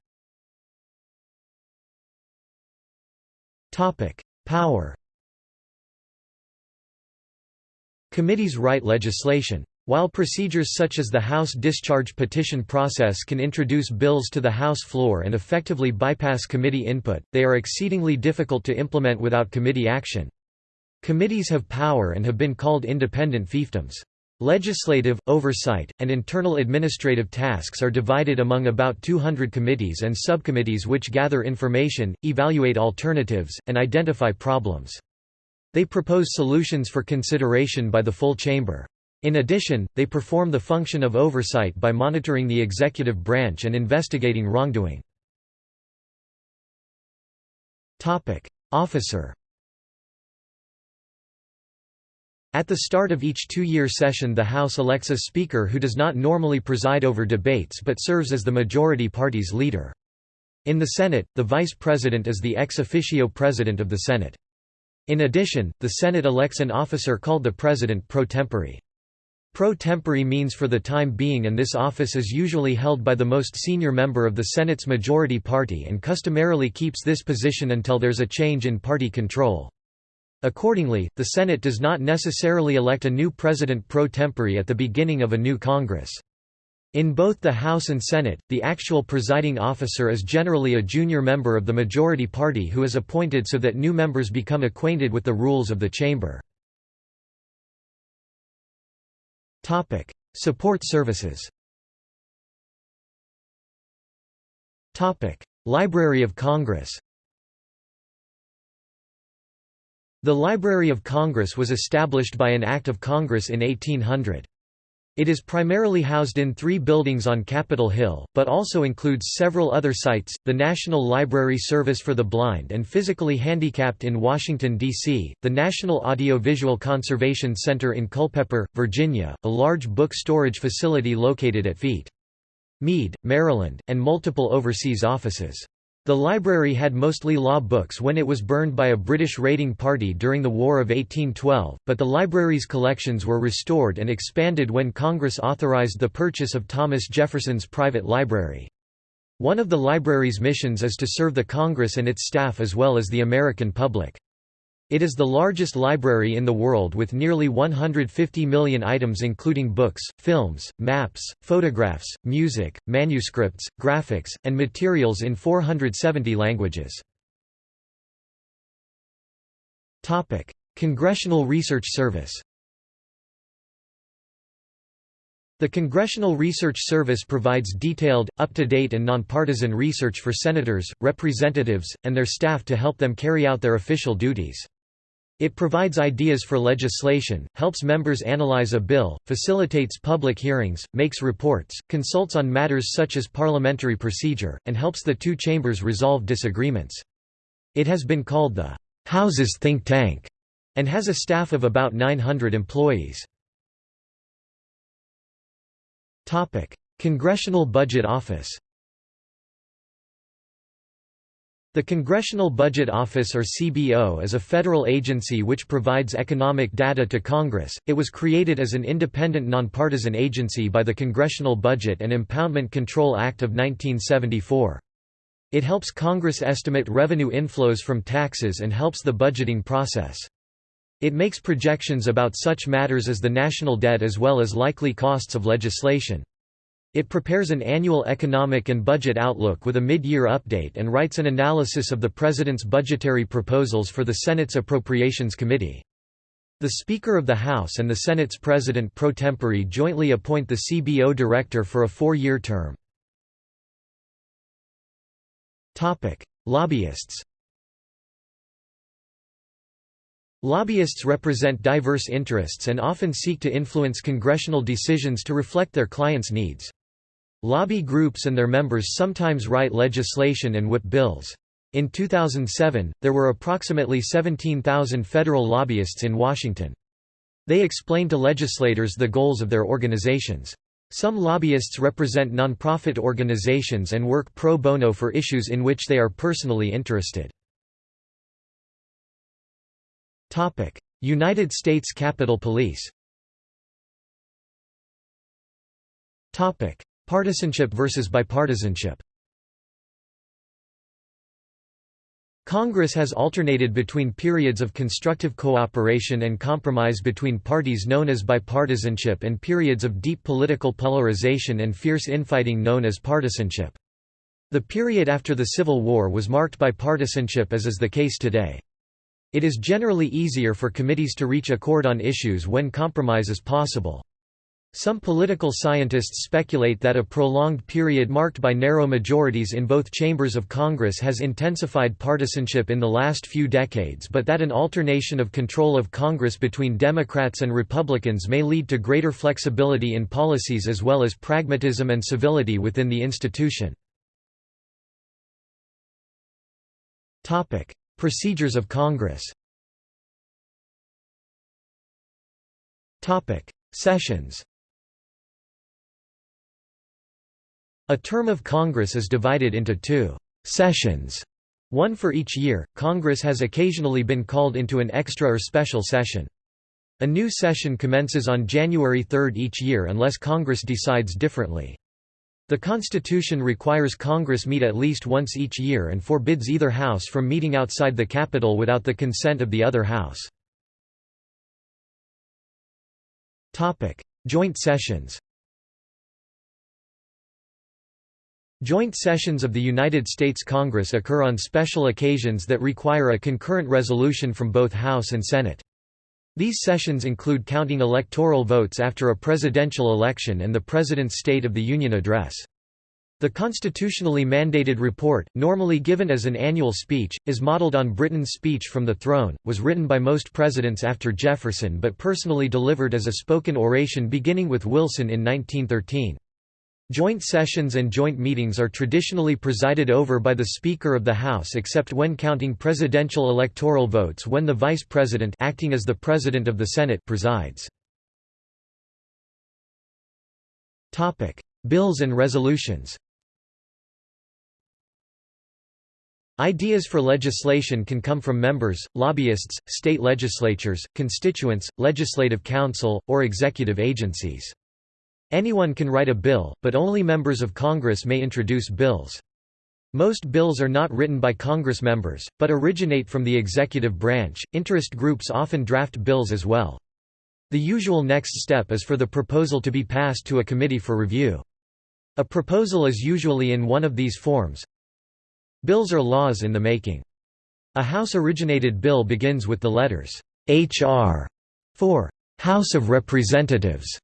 Power Committees write legislation. While procedures such as the House discharge petition process can introduce bills to the House floor and effectively bypass committee input, they are exceedingly difficult to implement without committee action. Committees have power and have been called independent fiefdoms. Legislative, oversight, and internal administrative tasks are divided among about 200 committees and subcommittees which gather information, evaluate alternatives, and identify problems. They propose solutions for consideration by the full chamber. In addition, they perform the function of oversight by monitoring the executive branch and investigating wrongdoing. Officer At the start of each two-year session the House elects a Speaker who does not normally preside over debates but serves as the majority party's leader. In the Senate, the Vice President is the ex officio President of the Senate. In addition, the Senate elects an officer called the President pro tempore. Pro tempore means for the time being and this office is usually held by the most senior member of the Senate's majority party and customarily keeps this position until there's a change in party control. Accordingly, the Senate does not necessarily elect a new president pro tempore at the beginning of a new Congress. In both the House and Senate, the actual presiding officer is generally a junior member of the majority party who is appointed so that new members become acquainted with the rules of the chamber. Topic: Support services. Topic: Library of Congress. The Library of Congress was established by an Act of Congress in 1800. It is primarily housed in three buildings on Capitol Hill, but also includes several other sites, the National Library Service for the Blind and Physically Handicapped in Washington, D.C., the National Audiovisual Conservation Center in Culpeper, Virginia, a large book storage facility located at Feet. Meade, Maryland, and multiple overseas offices. The library had mostly law books when it was burned by a British raiding party during the War of 1812, but the library's collections were restored and expanded when Congress authorized the purchase of Thomas Jefferson's private library. One of the library's missions is to serve the Congress and its staff as well as the American public. It is the largest library in the world with nearly 150 million items including books, films, maps, photographs, music, manuscripts, graphics, and materials in 470 languages. Congressional Research Service The Congressional Research Service provides detailed, up-to-date and nonpartisan research for senators, representatives, and their staff to help them carry out their official duties. It provides ideas for legislation, helps members analyze a bill, facilitates public hearings, makes reports, consults on matters such as parliamentary procedure, and helps the two chambers resolve disagreements. It has been called the House's think tank and has a staff of about 900 employees. Congressional Budget Office The Congressional Budget Office or CBO is a federal agency which provides economic data to Congress. It was created as an independent nonpartisan agency by the Congressional Budget and Impoundment Control Act of 1974. It helps Congress estimate revenue inflows from taxes and helps the budgeting process. It makes projections about such matters as the national debt as well as likely costs of legislation. It prepares an annual economic and budget outlook with a mid-year update and writes an analysis of the President's budgetary proposals for the Senate's Appropriations Committee. The Speaker of the House and the Senate's President pro tempore jointly appoint the CBO director for a four-year term. Lobbyists Lobbyists represent diverse interests and often seek to influence congressional decisions to reflect their clients' needs. Lobby groups and their members sometimes write legislation and whip bills. In 2007, there were approximately 17,000 federal lobbyists in Washington. They explain to legislators the goals of their organizations. Some lobbyists represent nonprofit organizations and work pro bono for issues in which they are personally interested. United States Capitol Police Partisanship versus bipartisanship Congress has alternated between periods of constructive cooperation and compromise between parties known as bipartisanship and periods of deep political polarization and fierce infighting known as partisanship. The period after the Civil War was marked by partisanship as is the case today. It is generally easier for committees to reach accord on issues when compromise is possible. Some political scientists speculate that a prolonged period marked by narrow majorities in both chambers of Congress has intensified partisanship in the last few decades but that an alternation of control of Congress between Democrats and Republicans may lead to greater flexibility in policies as well as pragmatism and civility within the institution. Procedures of Congress Sessions A term of Congress is divided into two sessions, one for each year. Congress has occasionally been called into an extra or special session. A new session commences on January 3 each year unless Congress decides differently. The Constitution requires Congress meet at least once each year and forbids either house from meeting outside the Capitol without the consent of the other house. Joint sessions Joint sessions of the United States Congress occur on special occasions that require a concurrent resolution from both House and Senate. These sessions include counting electoral votes after a presidential election and the President's State of the Union address. The constitutionally mandated report, normally given as an annual speech, is modeled on Britain's speech from the throne, was written by most presidents after Jefferson but personally delivered as a spoken oration beginning with Wilson in 1913. Joint sessions and joint meetings are traditionally presided over by the Speaker of the House except when counting presidential electoral votes when the Vice President acting as the President of the Senate presides. Bills and resolutions Ideas for legislation can come from members, lobbyists, state legislatures, constituents, legislative counsel, or executive agencies. Anyone can write a bill, but only members of Congress may introduce bills. Most bills are not written by Congress members, but originate from the executive branch. Interest groups often draft bills as well. The usual next step is for the proposal to be passed to a committee for review. A proposal is usually in one of these forms. Bills are laws in the making. A House-originated bill begins with the letters H.R. for House of Representatives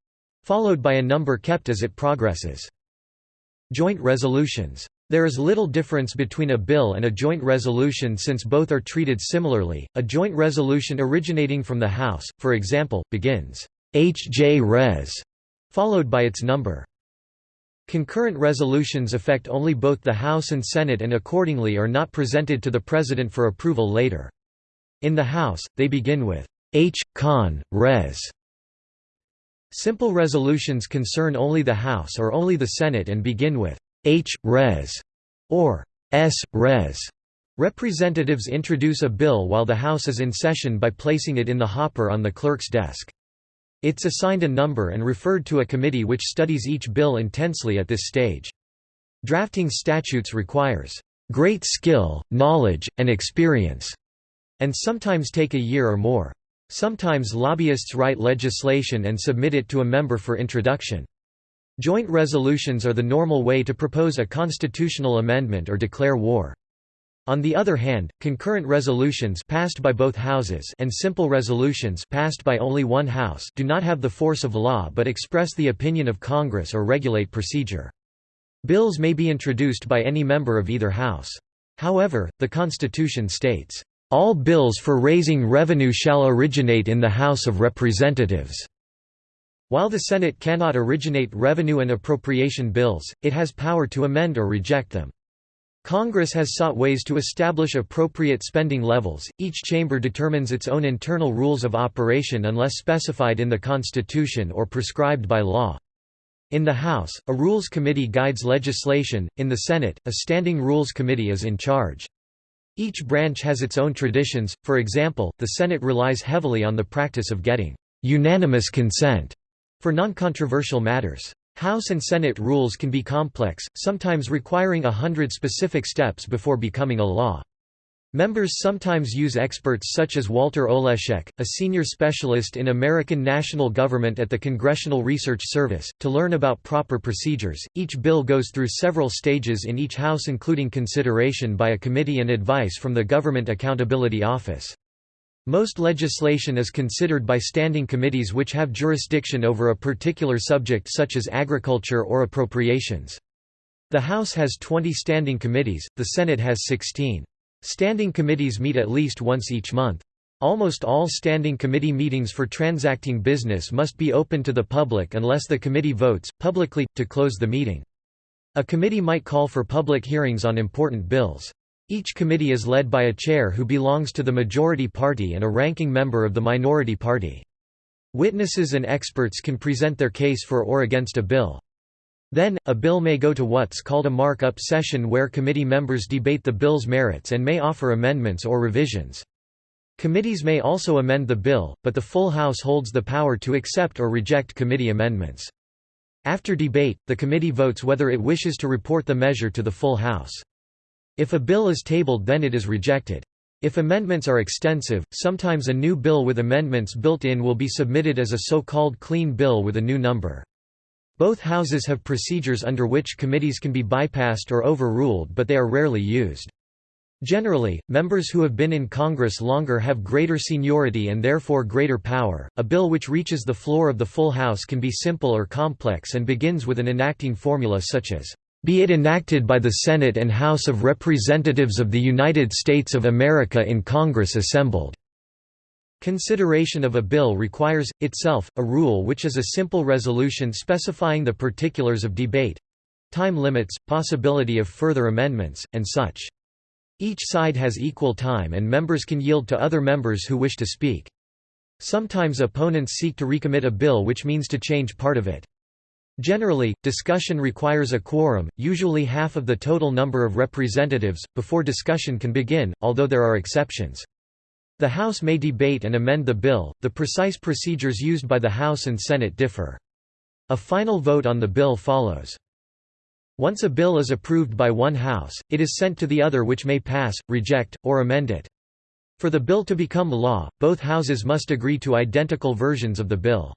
followed by a number kept as it progresses. Joint resolutions. There is little difference between a bill and a joint resolution since both are treated similarly. A joint resolution originating from the House, for example, begins H.J. Res, followed by its number. Concurrent resolutions affect only both the House and Senate and accordingly are not presented to the President for approval later. In the House, they begin with H. Con. Res. Simple resolutions concern only the House or only the Senate and begin with H. Res. or S. Res. Representatives introduce a bill while the House is in session by placing it in the hopper on the clerk's desk. It's assigned a number and referred to a committee which studies each bill intensely at this stage. Drafting statutes requires great skill, knowledge, and experience, and sometimes take a year or more. Sometimes lobbyists write legislation and submit it to a member for introduction. Joint resolutions are the normal way to propose a constitutional amendment or declare war. On the other hand, concurrent resolutions passed by both houses and simple resolutions passed by only one house do not have the force of law but express the opinion of Congress or regulate procedure. Bills may be introduced by any member of either house. However, the Constitution states, all bills for raising revenue shall originate in the House of Representatives." While the Senate cannot originate revenue and appropriation bills, it has power to amend or reject them. Congress has sought ways to establish appropriate spending levels, each chamber determines its own internal rules of operation unless specified in the Constitution or prescribed by law. In the House, a Rules Committee guides legislation, in the Senate, a Standing Rules Committee is in charge. Each branch has its own traditions, for example, the Senate relies heavily on the practice of getting «unanimous consent» for non-controversial matters. House and Senate rules can be complex, sometimes requiring a hundred specific steps before becoming a law. Members sometimes use experts such as Walter Oleszek, a senior specialist in American national government at the Congressional Research Service, to learn about proper procedures. Each bill goes through several stages in each House, including consideration by a committee and advice from the Government Accountability Office. Most legislation is considered by standing committees which have jurisdiction over a particular subject such as agriculture or appropriations. The House has 20 standing committees, the Senate has 16. Standing committees meet at least once each month. Almost all standing committee meetings for transacting business must be open to the public unless the committee votes, publicly, to close the meeting. A committee might call for public hearings on important bills. Each committee is led by a chair who belongs to the majority party and a ranking member of the minority party. Witnesses and experts can present their case for or against a bill. Then, a bill may go to what's called a markup session where committee members debate the bill's merits and may offer amendments or revisions. Committees may also amend the bill, but the full House holds the power to accept or reject committee amendments. After debate, the committee votes whether it wishes to report the measure to the full House. If a bill is tabled then it is rejected. If amendments are extensive, sometimes a new bill with amendments built in will be submitted as a so-called clean bill with a new number. Both houses have procedures under which committees can be bypassed or overruled but they are rarely used. Generally, members who have been in Congress longer have greater seniority and therefore greater power. A bill which reaches the floor of the full House can be simple or complex and begins with an enacting formula such as, Be it enacted by the Senate and House of Representatives of the United States of America in Congress assembled. Consideration of a bill requires, itself, a rule which is a simple resolution specifying the particulars of debate—time limits, possibility of further amendments, and such. Each side has equal time and members can yield to other members who wish to speak. Sometimes opponents seek to recommit a bill which means to change part of it. Generally, discussion requires a quorum, usually half of the total number of representatives, before discussion can begin, although there are exceptions. The House may debate and amend the bill, the precise procedures used by the House and Senate differ. A final vote on the bill follows. Once a bill is approved by one House, it is sent to the other which may pass, reject, or amend it. For the bill to become law, both Houses must agree to identical versions of the bill.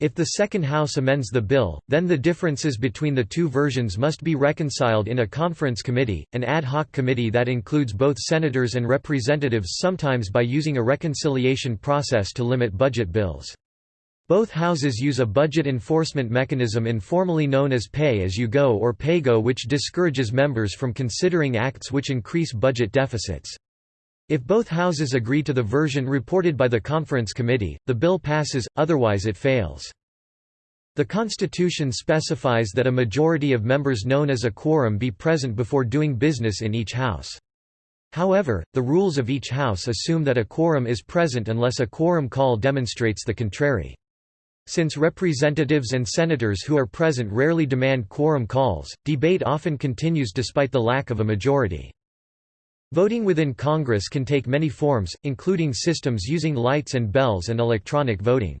If the second House amends the bill, then the differences between the two versions must be reconciled in a conference committee, an ad hoc committee that includes both senators and representatives sometimes by using a reconciliation process to limit budget bills. Both houses use a budget enforcement mechanism informally known as pay-as-you-go or pay-go which discourages members from considering acts which increase budget deficits. If both houses agree to the version reported by the conference committee, the bill passes, otherwise it fails. The Constitution specifies that a majority of members known as a quorum be present before doing business in each house. However, the rules of each house assume that a quorum is present unless a quorum call demonstrates the contrary. Since representatives and senators who are present rarely demand quorum calls, debate often continues despite the lack of a majority. Voting within Congress can take many forms, including systems using lights and bells and electronic voting.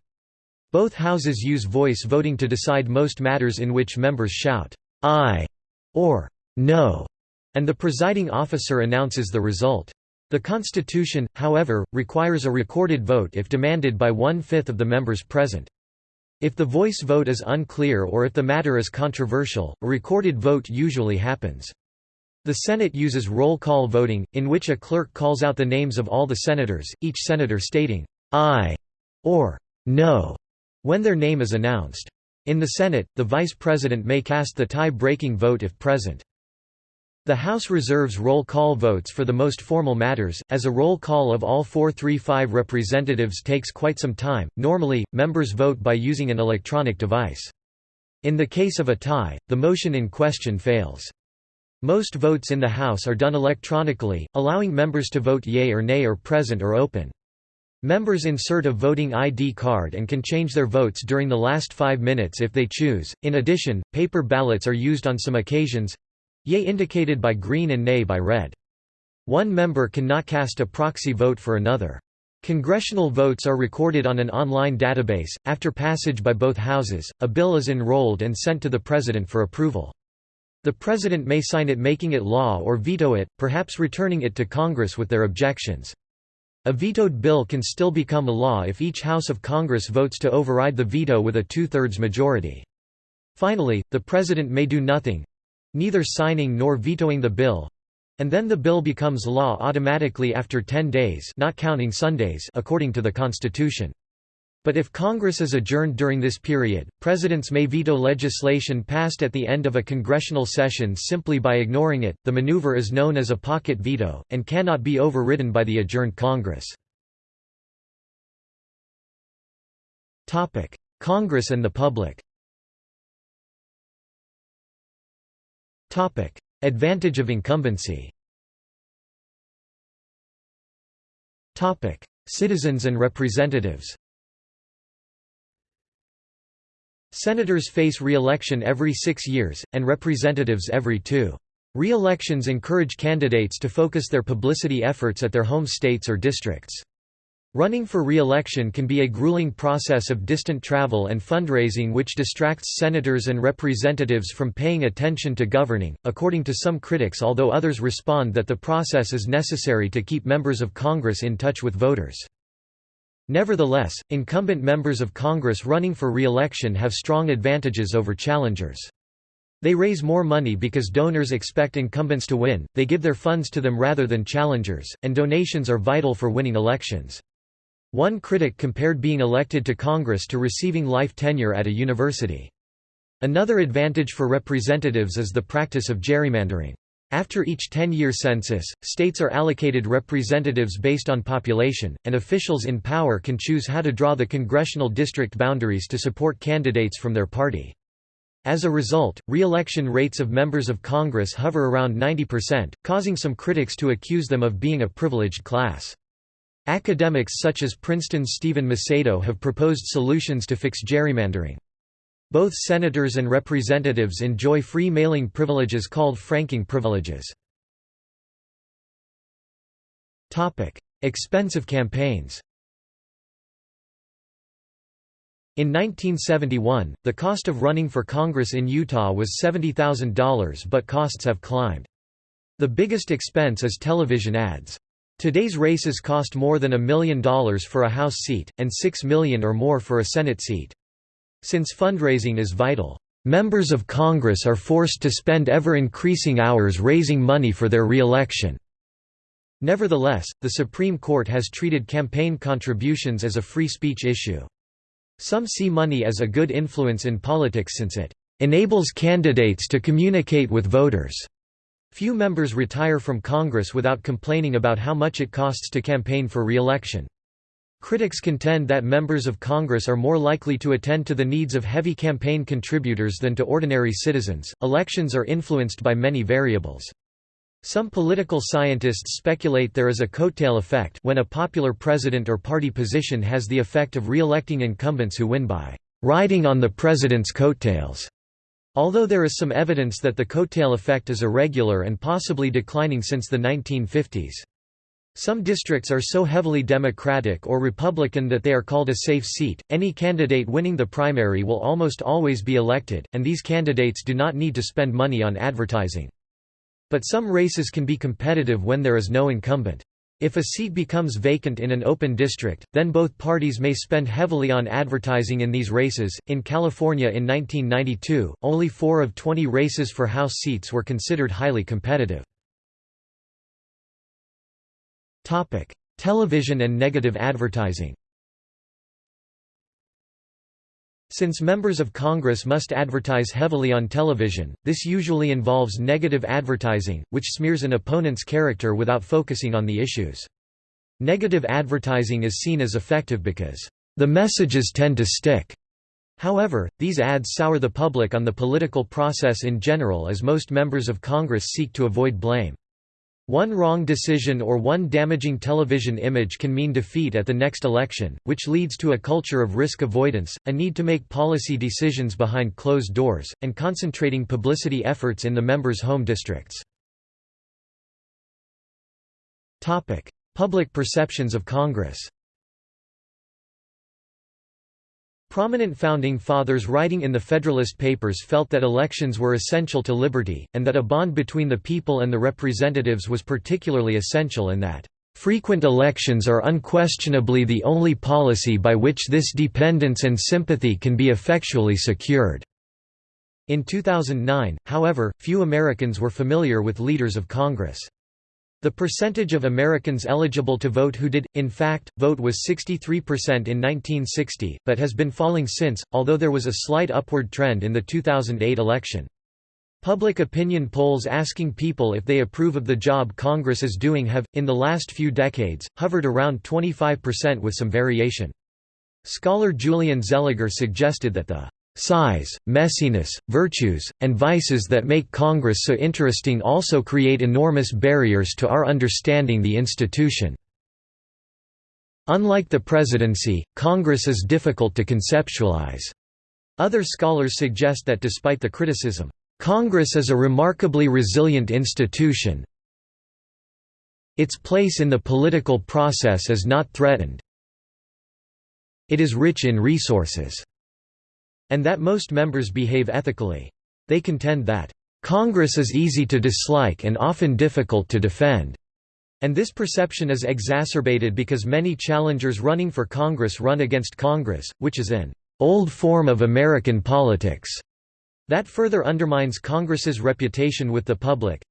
Both houses use voice voting to decide most matters in which members shout, "'Aye' or "'No' and the presiding officer announces the result. The Constitution, however, requires a recorded vote if demanded by one-fifth of the members present. If the voice vote is unclear or if the matter is controversial, a recorded vote usually happens. The Senate uses roll call voting, in which a clerk calls out the names of all the senators, each senator stating, "'Aye' or "'No' when their name is announced. In the Senate, the vice president may cast the tie-breaking vote if present. The House reserves roll call votes for the most formal matters, as a roll call of all 435 representatives takes quite some time. Normally, members vote by using an electronic device. In the case of a tie, the motion in question fails. Most votes in the House are done electronically, allowing members to vote yea or nay or present or open. Members insert a voting ID card and can change their votes during the last five minutes if they choose. In addition, paper ballots are used on some occasions yea indicated by green and nay by red. One member cannot cast a proxy vote for another. Congressional votes are recorded on an online database. After passage by both houses, a bill is enrolled and sent to the President for approval. The President may sign it making it law or veto it, perhaps returning it to Congress with their objections. A vetoed bill can still become a law if each House of Congress votes to override the veto with a two-thirds majority. Finally, the President may do nothing—neither signing nor vetoing the bill, and then the bill becomes law automatically after 10 days not counting Sundays according to the Constitution. But if Congress is adjourned during this period, presidents may veto legislation passed at the end of a congressional session simply by ignoring it. The maneuver is known as a pocket veto, and cannot be overridden by the adjourned Congress. Congress and the public Advantage of incumbency Citizens and representatives Senators face re-election every six years, and representatives every two. Re-elections encourage candidates to focus their publicity efforts at their home states or districts. Running for re-election can be a grueling process of distant travel and fundraising which distracts senators and representatives from paying attention to governing, according to some critics although others respond that the process is necessary to keep members of Congress in touch with voters. Nevertheless, incumbent members of Congress running for re-election have strong advantages over challengers. They raise more money because donors expect incumbents to win, they give their funds to them rather than challengers, and donations are vital for winning elections. One critic compared being elected to Congress to receiving life tenure at a university. Another advantage for representatives is the practice of gerrymandering. After each 10-year census, states are allocated representatives based on population, and officials in power can choose how to draw the congressional district boundaries to support candidates from their party. As a result, re-election rates of members of Congress hover around 90%, causing some critics to accuse them of being a privileged class. Academics such as Princeton's Stephen Macedo have proposed solutions to fix gerrymandering. Both senators and representatives enjoy free mailing privileges called franking privileges. Expensive campaigns In 1971, the cost of running for Congress in Utah was $70,000 but costs have climbed. The biggest expense is television ads. Today's races cost more than a million dollars for a House seat, and six million or more for a Senate seat. Since fundraising is vital, members of Congress are forced to spend ever-increasing hours raising money for their re-election. Nevertheless, the Supreme Court has treated campaign contributions as a free speech issue. Some see money as a good influence in politics since it enables candidates to communicate with voters. Few members retire from Congress without complaining about how much it costs to campaign for re-election. Critics contend that members of Congress are more likely to attend to the needs of heavy campaign contributors than to ordinary citizens. Elections are influenced by many variables. Some political scientists speculate there is a coattail effect when a popular president or party position has the effect of re-electing incumbents who win by riding on the president's coattails. Although there is some evidence that the coattail effect is irregular and possibly declining since the 1950s. Some districts are so heavily Democratic or Republican that they are called a safe seat. Any candidate winning the primary will almost always be elected, and these candidates do not need to spend money on advertising. But some races can be competitive when there is no incumbent. If a seat becomes vacant in an open district, then both parties may spend heavily on advertising in these races. In California in 1992, only four of 20 races for House seats were considered highly competitive. Television and negative advertising Since members of Congress must advertise heavily on television, this usually involves negative advertising, which smears an opponent's character without focusing on the issues. Negative advertising is seen as effective because, "...the messages tend to stick." However, these ads sour the public on the political process in general as most members of Congress seek to avoid blame. One wrong decision or one damaging television image can mean defeat at the next election, which leads to a culture of risk avoidance, a need to make policy decisions behind closed doors, and concentrating publicity efforts in the members' home districts. Public perceptions of Congress Prominent Founding Fathers writing in the Federalist Papers felt that elections were essential to liberty, and that a bond between the people and the representatives was particularly essential and that, "...frequent elections are unquestionably the only policy by which this dependence and sympathy can be effectually secured." In 2009, however, few Americans were familiar with leaders of Congress. The percentage of Americans eligible to vote who did, in fact, vote was 63% in 1960, but has been falling since, although there was a slight upward trend in the 2008 election. Public opinion polls asking people if they approve of the job Congress is doing have, in the last few decades, hovered around 25% with some variation. Scholar Julian Zelizer suggested that the Size, messiness, virtues, and vices that make Congress so interesting also create enormous barriers to our understanding the institution. Unlike the presidency, Congress is difficult to conceptualize. Other scholars suggest that despite the criticism, Congress is a remarkably resilient institution. Its place in the political process is not threatened. It is rich in resources and that most members behave ethically. They contend that, "...Congress is easy to dislike and often difficult to defend." And this perception is exacerbated because many challengers running for Congress run against Congress, which is an old form of American politics that further undermines Congress's reputation with the public.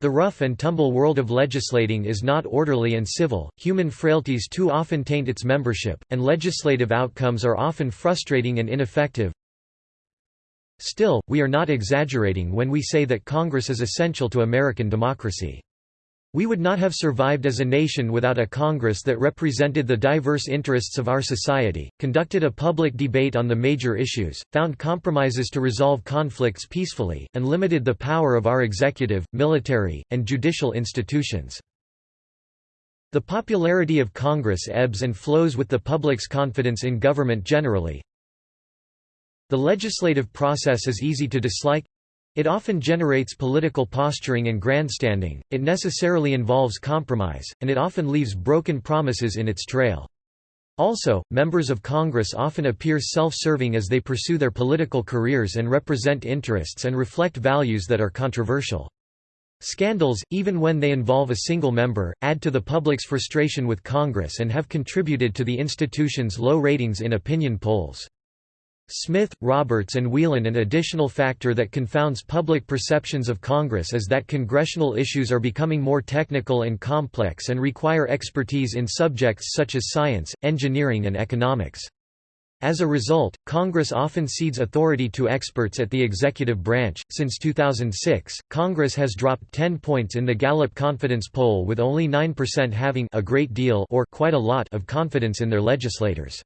The rough and tumble world of legislating is not orderly and civil, human frailties too often taint its membership, and legislative outcomes are often frustrating and ineffective. Still, we are not exaggerating when we say that Congress is essential to American democracy. We would not have survived as a nation without a Congress that represented the diverse interests of our society, conducted a public debate on the major issues, found compromises to resolve conflicts peacefully, and limited the power of our executive, military, and judicial institutions. The popularity of Congress ebbs and flows with the public's confidence in government generally. The legislative process is easy to dislike, it often generates political posturing and grandstanding, it necessarily involves compromise, and it often leaves broken promises in its trail. Also, members of Congress often appear self-serving as they pursue their political careers and represent interests and reflect values that are controversial. Scandals, even when they involve a single member, add to the public's frustration with Congress and have contributed to the institution's low ratings in opinion polls. Smith, Roberts and Whelan An additional factor that confounds public perceptions of Congress is that congressional issues are becoming more technical and complex and require expertise in subjects such as science, engineering and economics. As a result, Congress often cedes authority to experts at the executive branch. Since 2006, Congress has dropped 10 points in the Gallup confidence poll with only 9% having a great deal or quite a lot of confidence in their legislators.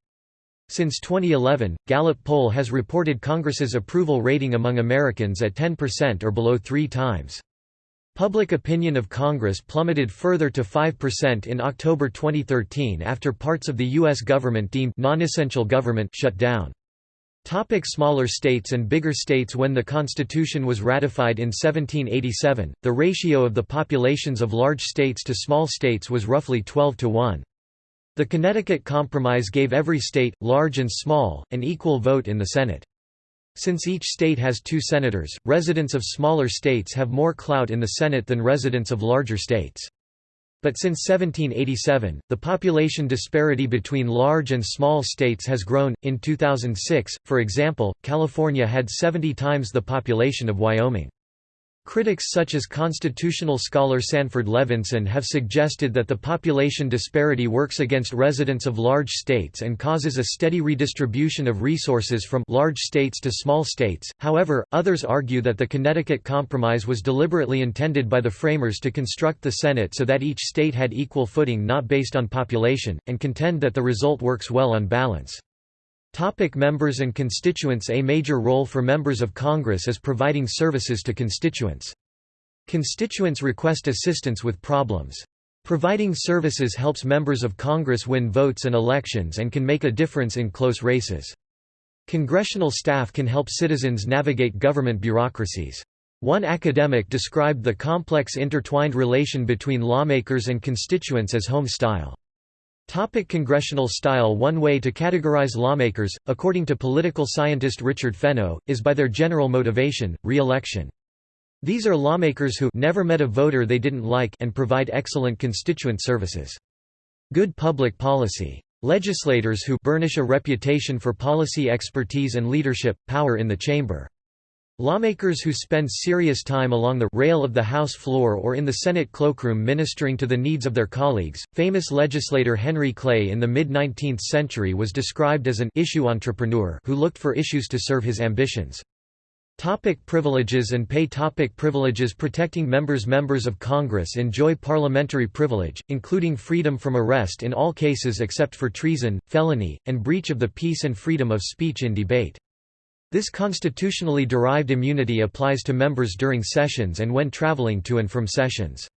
Since 2011, Gallup poll has reported Congress's approval rating among Americans at 10% or below three times. Public opinion of Congress plummeted further to 5% in October 2013 after parts of the U.S. government deemed non-essential government shut down. Topic smaller states and bigger states When the Constitution was ratified in 1787, the ratio of the populations of large states to small states was roughly 12 to 1. The Connecticut Compromise gave every state, large and small, an equal vote in the Senate. Since each state has two senators, residents of smaller states have more clout in the Senate than residents of larger states. But since 1787, the population disparity between large and small states has grown. In 2006, for example, California had 70 times the population of Wyoming. Critics such as constitutional scholar Sanford Levinson have suggested that the population disparity works against residents of large states and causes a steady redistribution of resources from large states to small states. However, others argue that the Connecticut Compromise was deliberately intended by the framers to construct the Senate so that each state had equal footing not based on population, and contend that the result works well on balance. Topic members and constituents A major role for members of Congress is providing services to constituents. Constituents request assistance with problems. Providing services helps members of Congress win votes and elections and can make a difference in close races. Congressional staff can help citizens navigate government bureaucracies. One academic described the complex intertwined relation between lawmakers and constituents as home style. Topic congressional style One way to categorize lawmakers, according to political scientist Richard Fenno, is by their general motivation, re-election. These are lawmakers who never met a voter they didn't like and provide excellent constituent services. Good public policy. Legislators who burnish a reputation for policy expertise and leadership, power in the chamber. Lawmakers who spend serious time along the rail of the House floor or in the Senate cloakroom ministering to the needs of their colleagues. Famous legislator Henry Clay in the mid 19th century was described as an issue entrepreneur who looked for issues to serve his ambitions. Topic privileges and pay Topic Privileges protecting members Members of Congress enjoy parliamentary privilege, including freedom from arrest in all cases except for treason, felony, and breach of the peace and freedom of speech in debate. This constitutionally derived immunity applies to members during sessions and when traveling to and from sessions.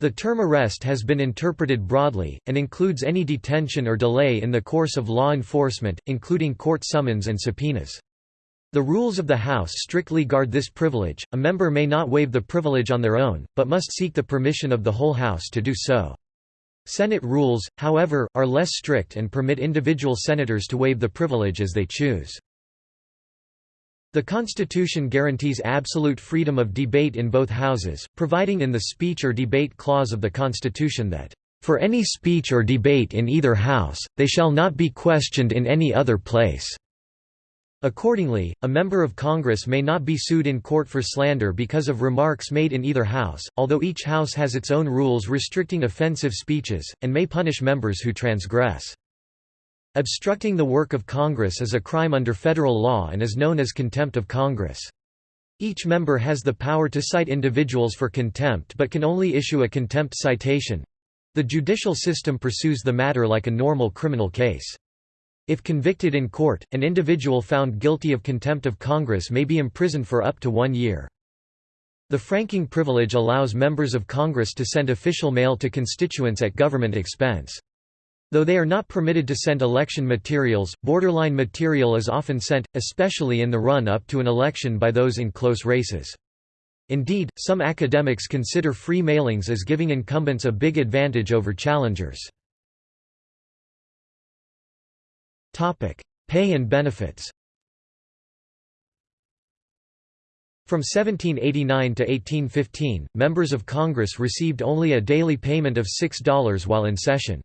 The term arrest has been interpreted broadly, and includes any detention or delay in the course of law enforcement, including court summons and subpoenas. The rules of the House strictly guard this privilege, a member may not waive the privilege on their own, but must seek the permission of the whole House to do so. Senate rules, however, are less strict and permit individual senators to waive the privilege as they choose. The Constitution guarantees absolute freedom of debate in both houses, providing in the Speech or Debate Clause of the Constitution that, "...for any speech or debate in either house, they shall not be questioned in any other place." Accordingly, a member of Congress may not be sued in court for slander because of remarks made in either house, although each house has its own rules restricting offensive speeches, and may punish members who transgress. Obstructing the work of Congress is a crime under federal law and is known as contempt of Congress. Each member has the power to cite individuals for contempt but can only issue a contempt citation. The judicial system pursues the matter like a normal criminal case. If convicted in court, an individual found guilty of contempt of Congress may be imprisoned for up to one year. The franking privilege allows members of Congress to send official mail to constituents at government expense. Though they are not permitted to send election materials, borderline material is often sent, especially in the run-up to an election by those in close races. Indeed, some academics consider free mailings as giving incumbents a big advantage over challengers. Pay and benefits From 1789 to 1815, members of Congress received only a daily payment of $6 while in session.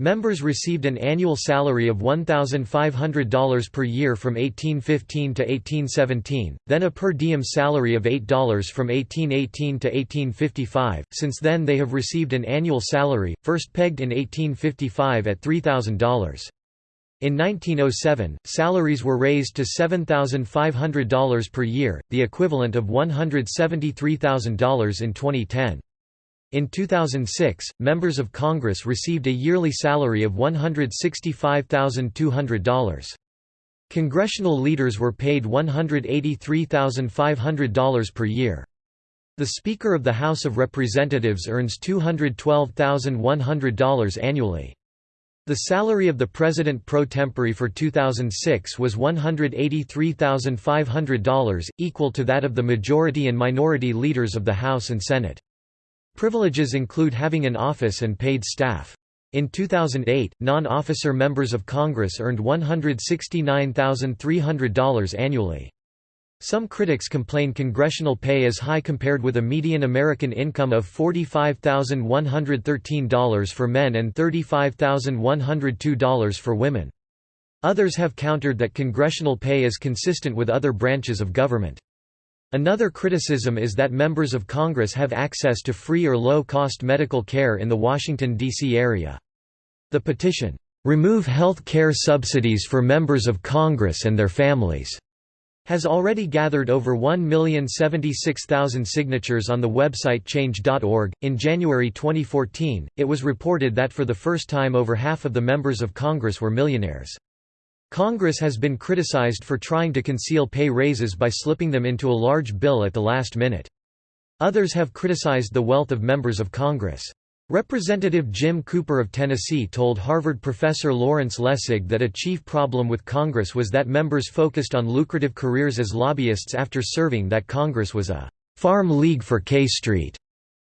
Members received an annual salary of $1,500 per year from 1815 to 1817, then a per diem salary of $8 from 1818 to 1855. Since then, they have received an annual salary, first pegged in 1855 at $3,000. In 1907, salaries were raised to $7,500 per year, the equivalent of $173,000 in 2010. In 2006, members of Congress received a yearly salary of $165,200. Congressional leaders were paid $183,500 per year. The Speaker of the House of Representatives earns $212,100 annually. The salary of the President pro tempore for 2006 was $183,500, equal to that of the majority and minority leaders of the House and Senate. Privileges include having an office and paid staff. In 2008, non-officer members of Congress earned $169,300 annually. Some critics complain congressional pay is high compared with a median American income of $45,113 for men and $35,102 for women. Others have countered that congressional pay is consistent with other branches of government. Another criticism is that members of Congress have access to free or low-cost medical care in the Washington, D.C. area. The petition, "'Remove Health Care Subsidies for Members of Congress and Their Families' has already gathered over 1,076,000 signatures on the website change.org. In January 2014, it was reported that for the first time over half of the members of Congress were millionaires. Congress has been criticized for trying to conceal pay raises by slipping them into a large bill at the last minute. Others have criticized the wealth of members of Congress. Representative Jim Cooper of Tennessee told Harvard professor Lawrence Lessig that a chief problem with Congress was that members focused on lucrative careers as lobbyists after serving that Congress was a Farm League for K Street.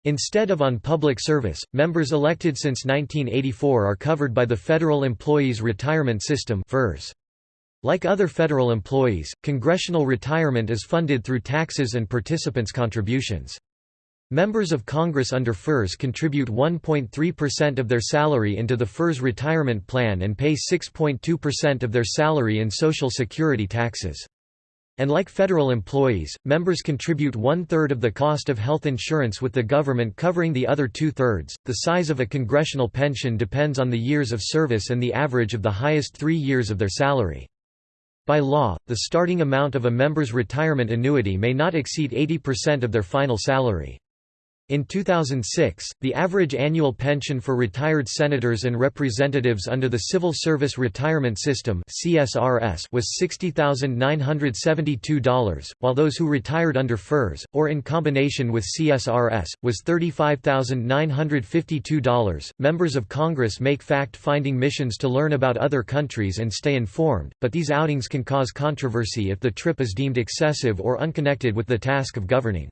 Instead of on public service, members elected since 1984 are covered by the Federal Employees Retirement System. Like other federal employees, congressional retirement is funded through taxes and participants' contributions. Members of Congress under FERS contribute 1.3% of their salary into the FERS retirement plan and pay 6.2% of their salary in Social Security taxes. And like federal employees, members contribute one-third of the cost of health insurance with the government covering the other two-thirds. The size of a congressional pension depends on the years of service and the average of the highest three years of their salary. By law, the starting amount of a member's retirement annuity may not exceed 80% of their final salary. In 2006, the average annual pension for retired senators and representatives under the Civil Service Retirement System (CSRS) was $60,972, while those who retired under FERS, or in combination with CSRS, was $35,952. Members of Congress make fact finding missions to learn about other countries and stay informed, but these outings can cause controversy if the trip is deemed excessive or unconnected with the task of governing.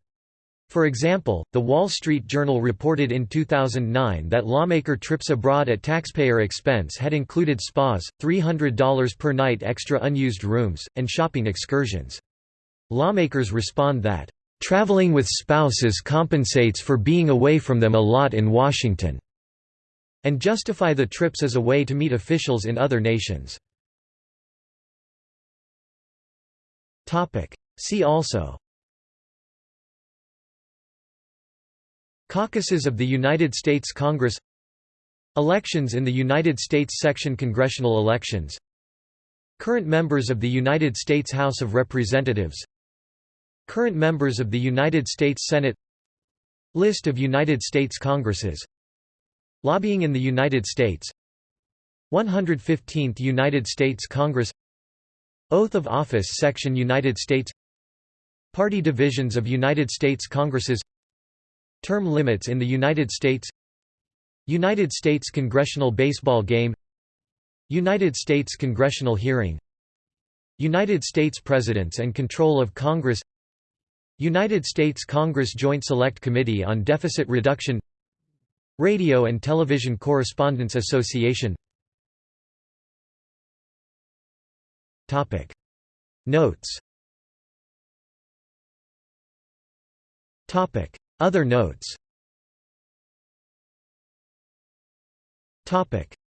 For example, The Wall Street Journal reported in 2009 that lawmaker trips abroad at taxpayer expense had included spas, $300 per night extra unused rooms, and shopping excursions. Lawmakers respond that, "...traveling with spouses compensates for being away from them a lot in Washington," and justify the trips as a way to meet officials in other nations. See also Caucuses of the United States Congress. Elections in the United States Section Congressional elections. Current members of the United States House of Representatives. Current members of the United States Senate. List of United States Congresses. Lobbying in the United States. 115th United States Congress. Oath of Office Section United States. Party divisions of United States Congresses Term limits in the United States. United States Congressional Baseball Game. United States Congressional Hearing. United States Presidents and Control of Congress. United States Congress Joint Select Committee on Deficit Reduction. Radio and Television Correspondents Association. Notes other notes.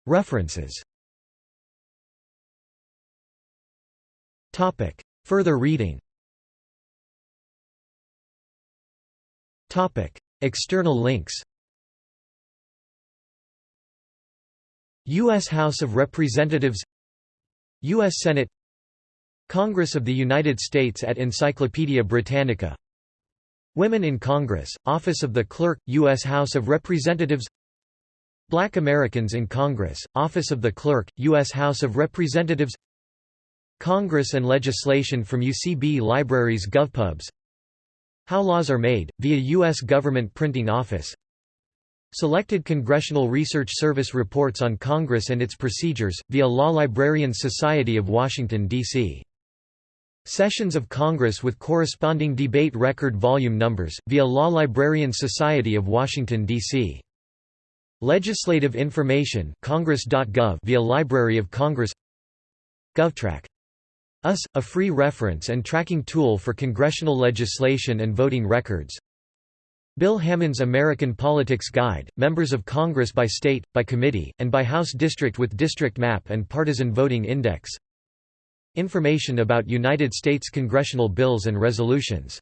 References. Further reading. External links. U.S. House of Representatives. U.S. Senate. Congress of the United States at Encyclopaedia Britannica Women in Congress, Office of the Clerk, U.S. House of Representatives Black Americans in Congress, Office of the Clerk, U.S. House of Representatives Congress and legislation from UCB Libraries GovPubs How laws are made, via U.S. Government Printing Office Selected Congressional Research Service reports on Congress and its procedures, via Law Librarians Society of Washington, D.C. Sessions of Congress with corresponding debate record volume numbers, via Law Librarian Society of Washington, D.C. Legislative information congress.gov via Library of Congress GovTrack. US, a free reference and tracking tool for congressional legislation and voting records Bill Hammond's American Politics Guide, members of Congress by state, by committee, and by House district with district map and partisan voting index Information about United States congressional bills and resolutions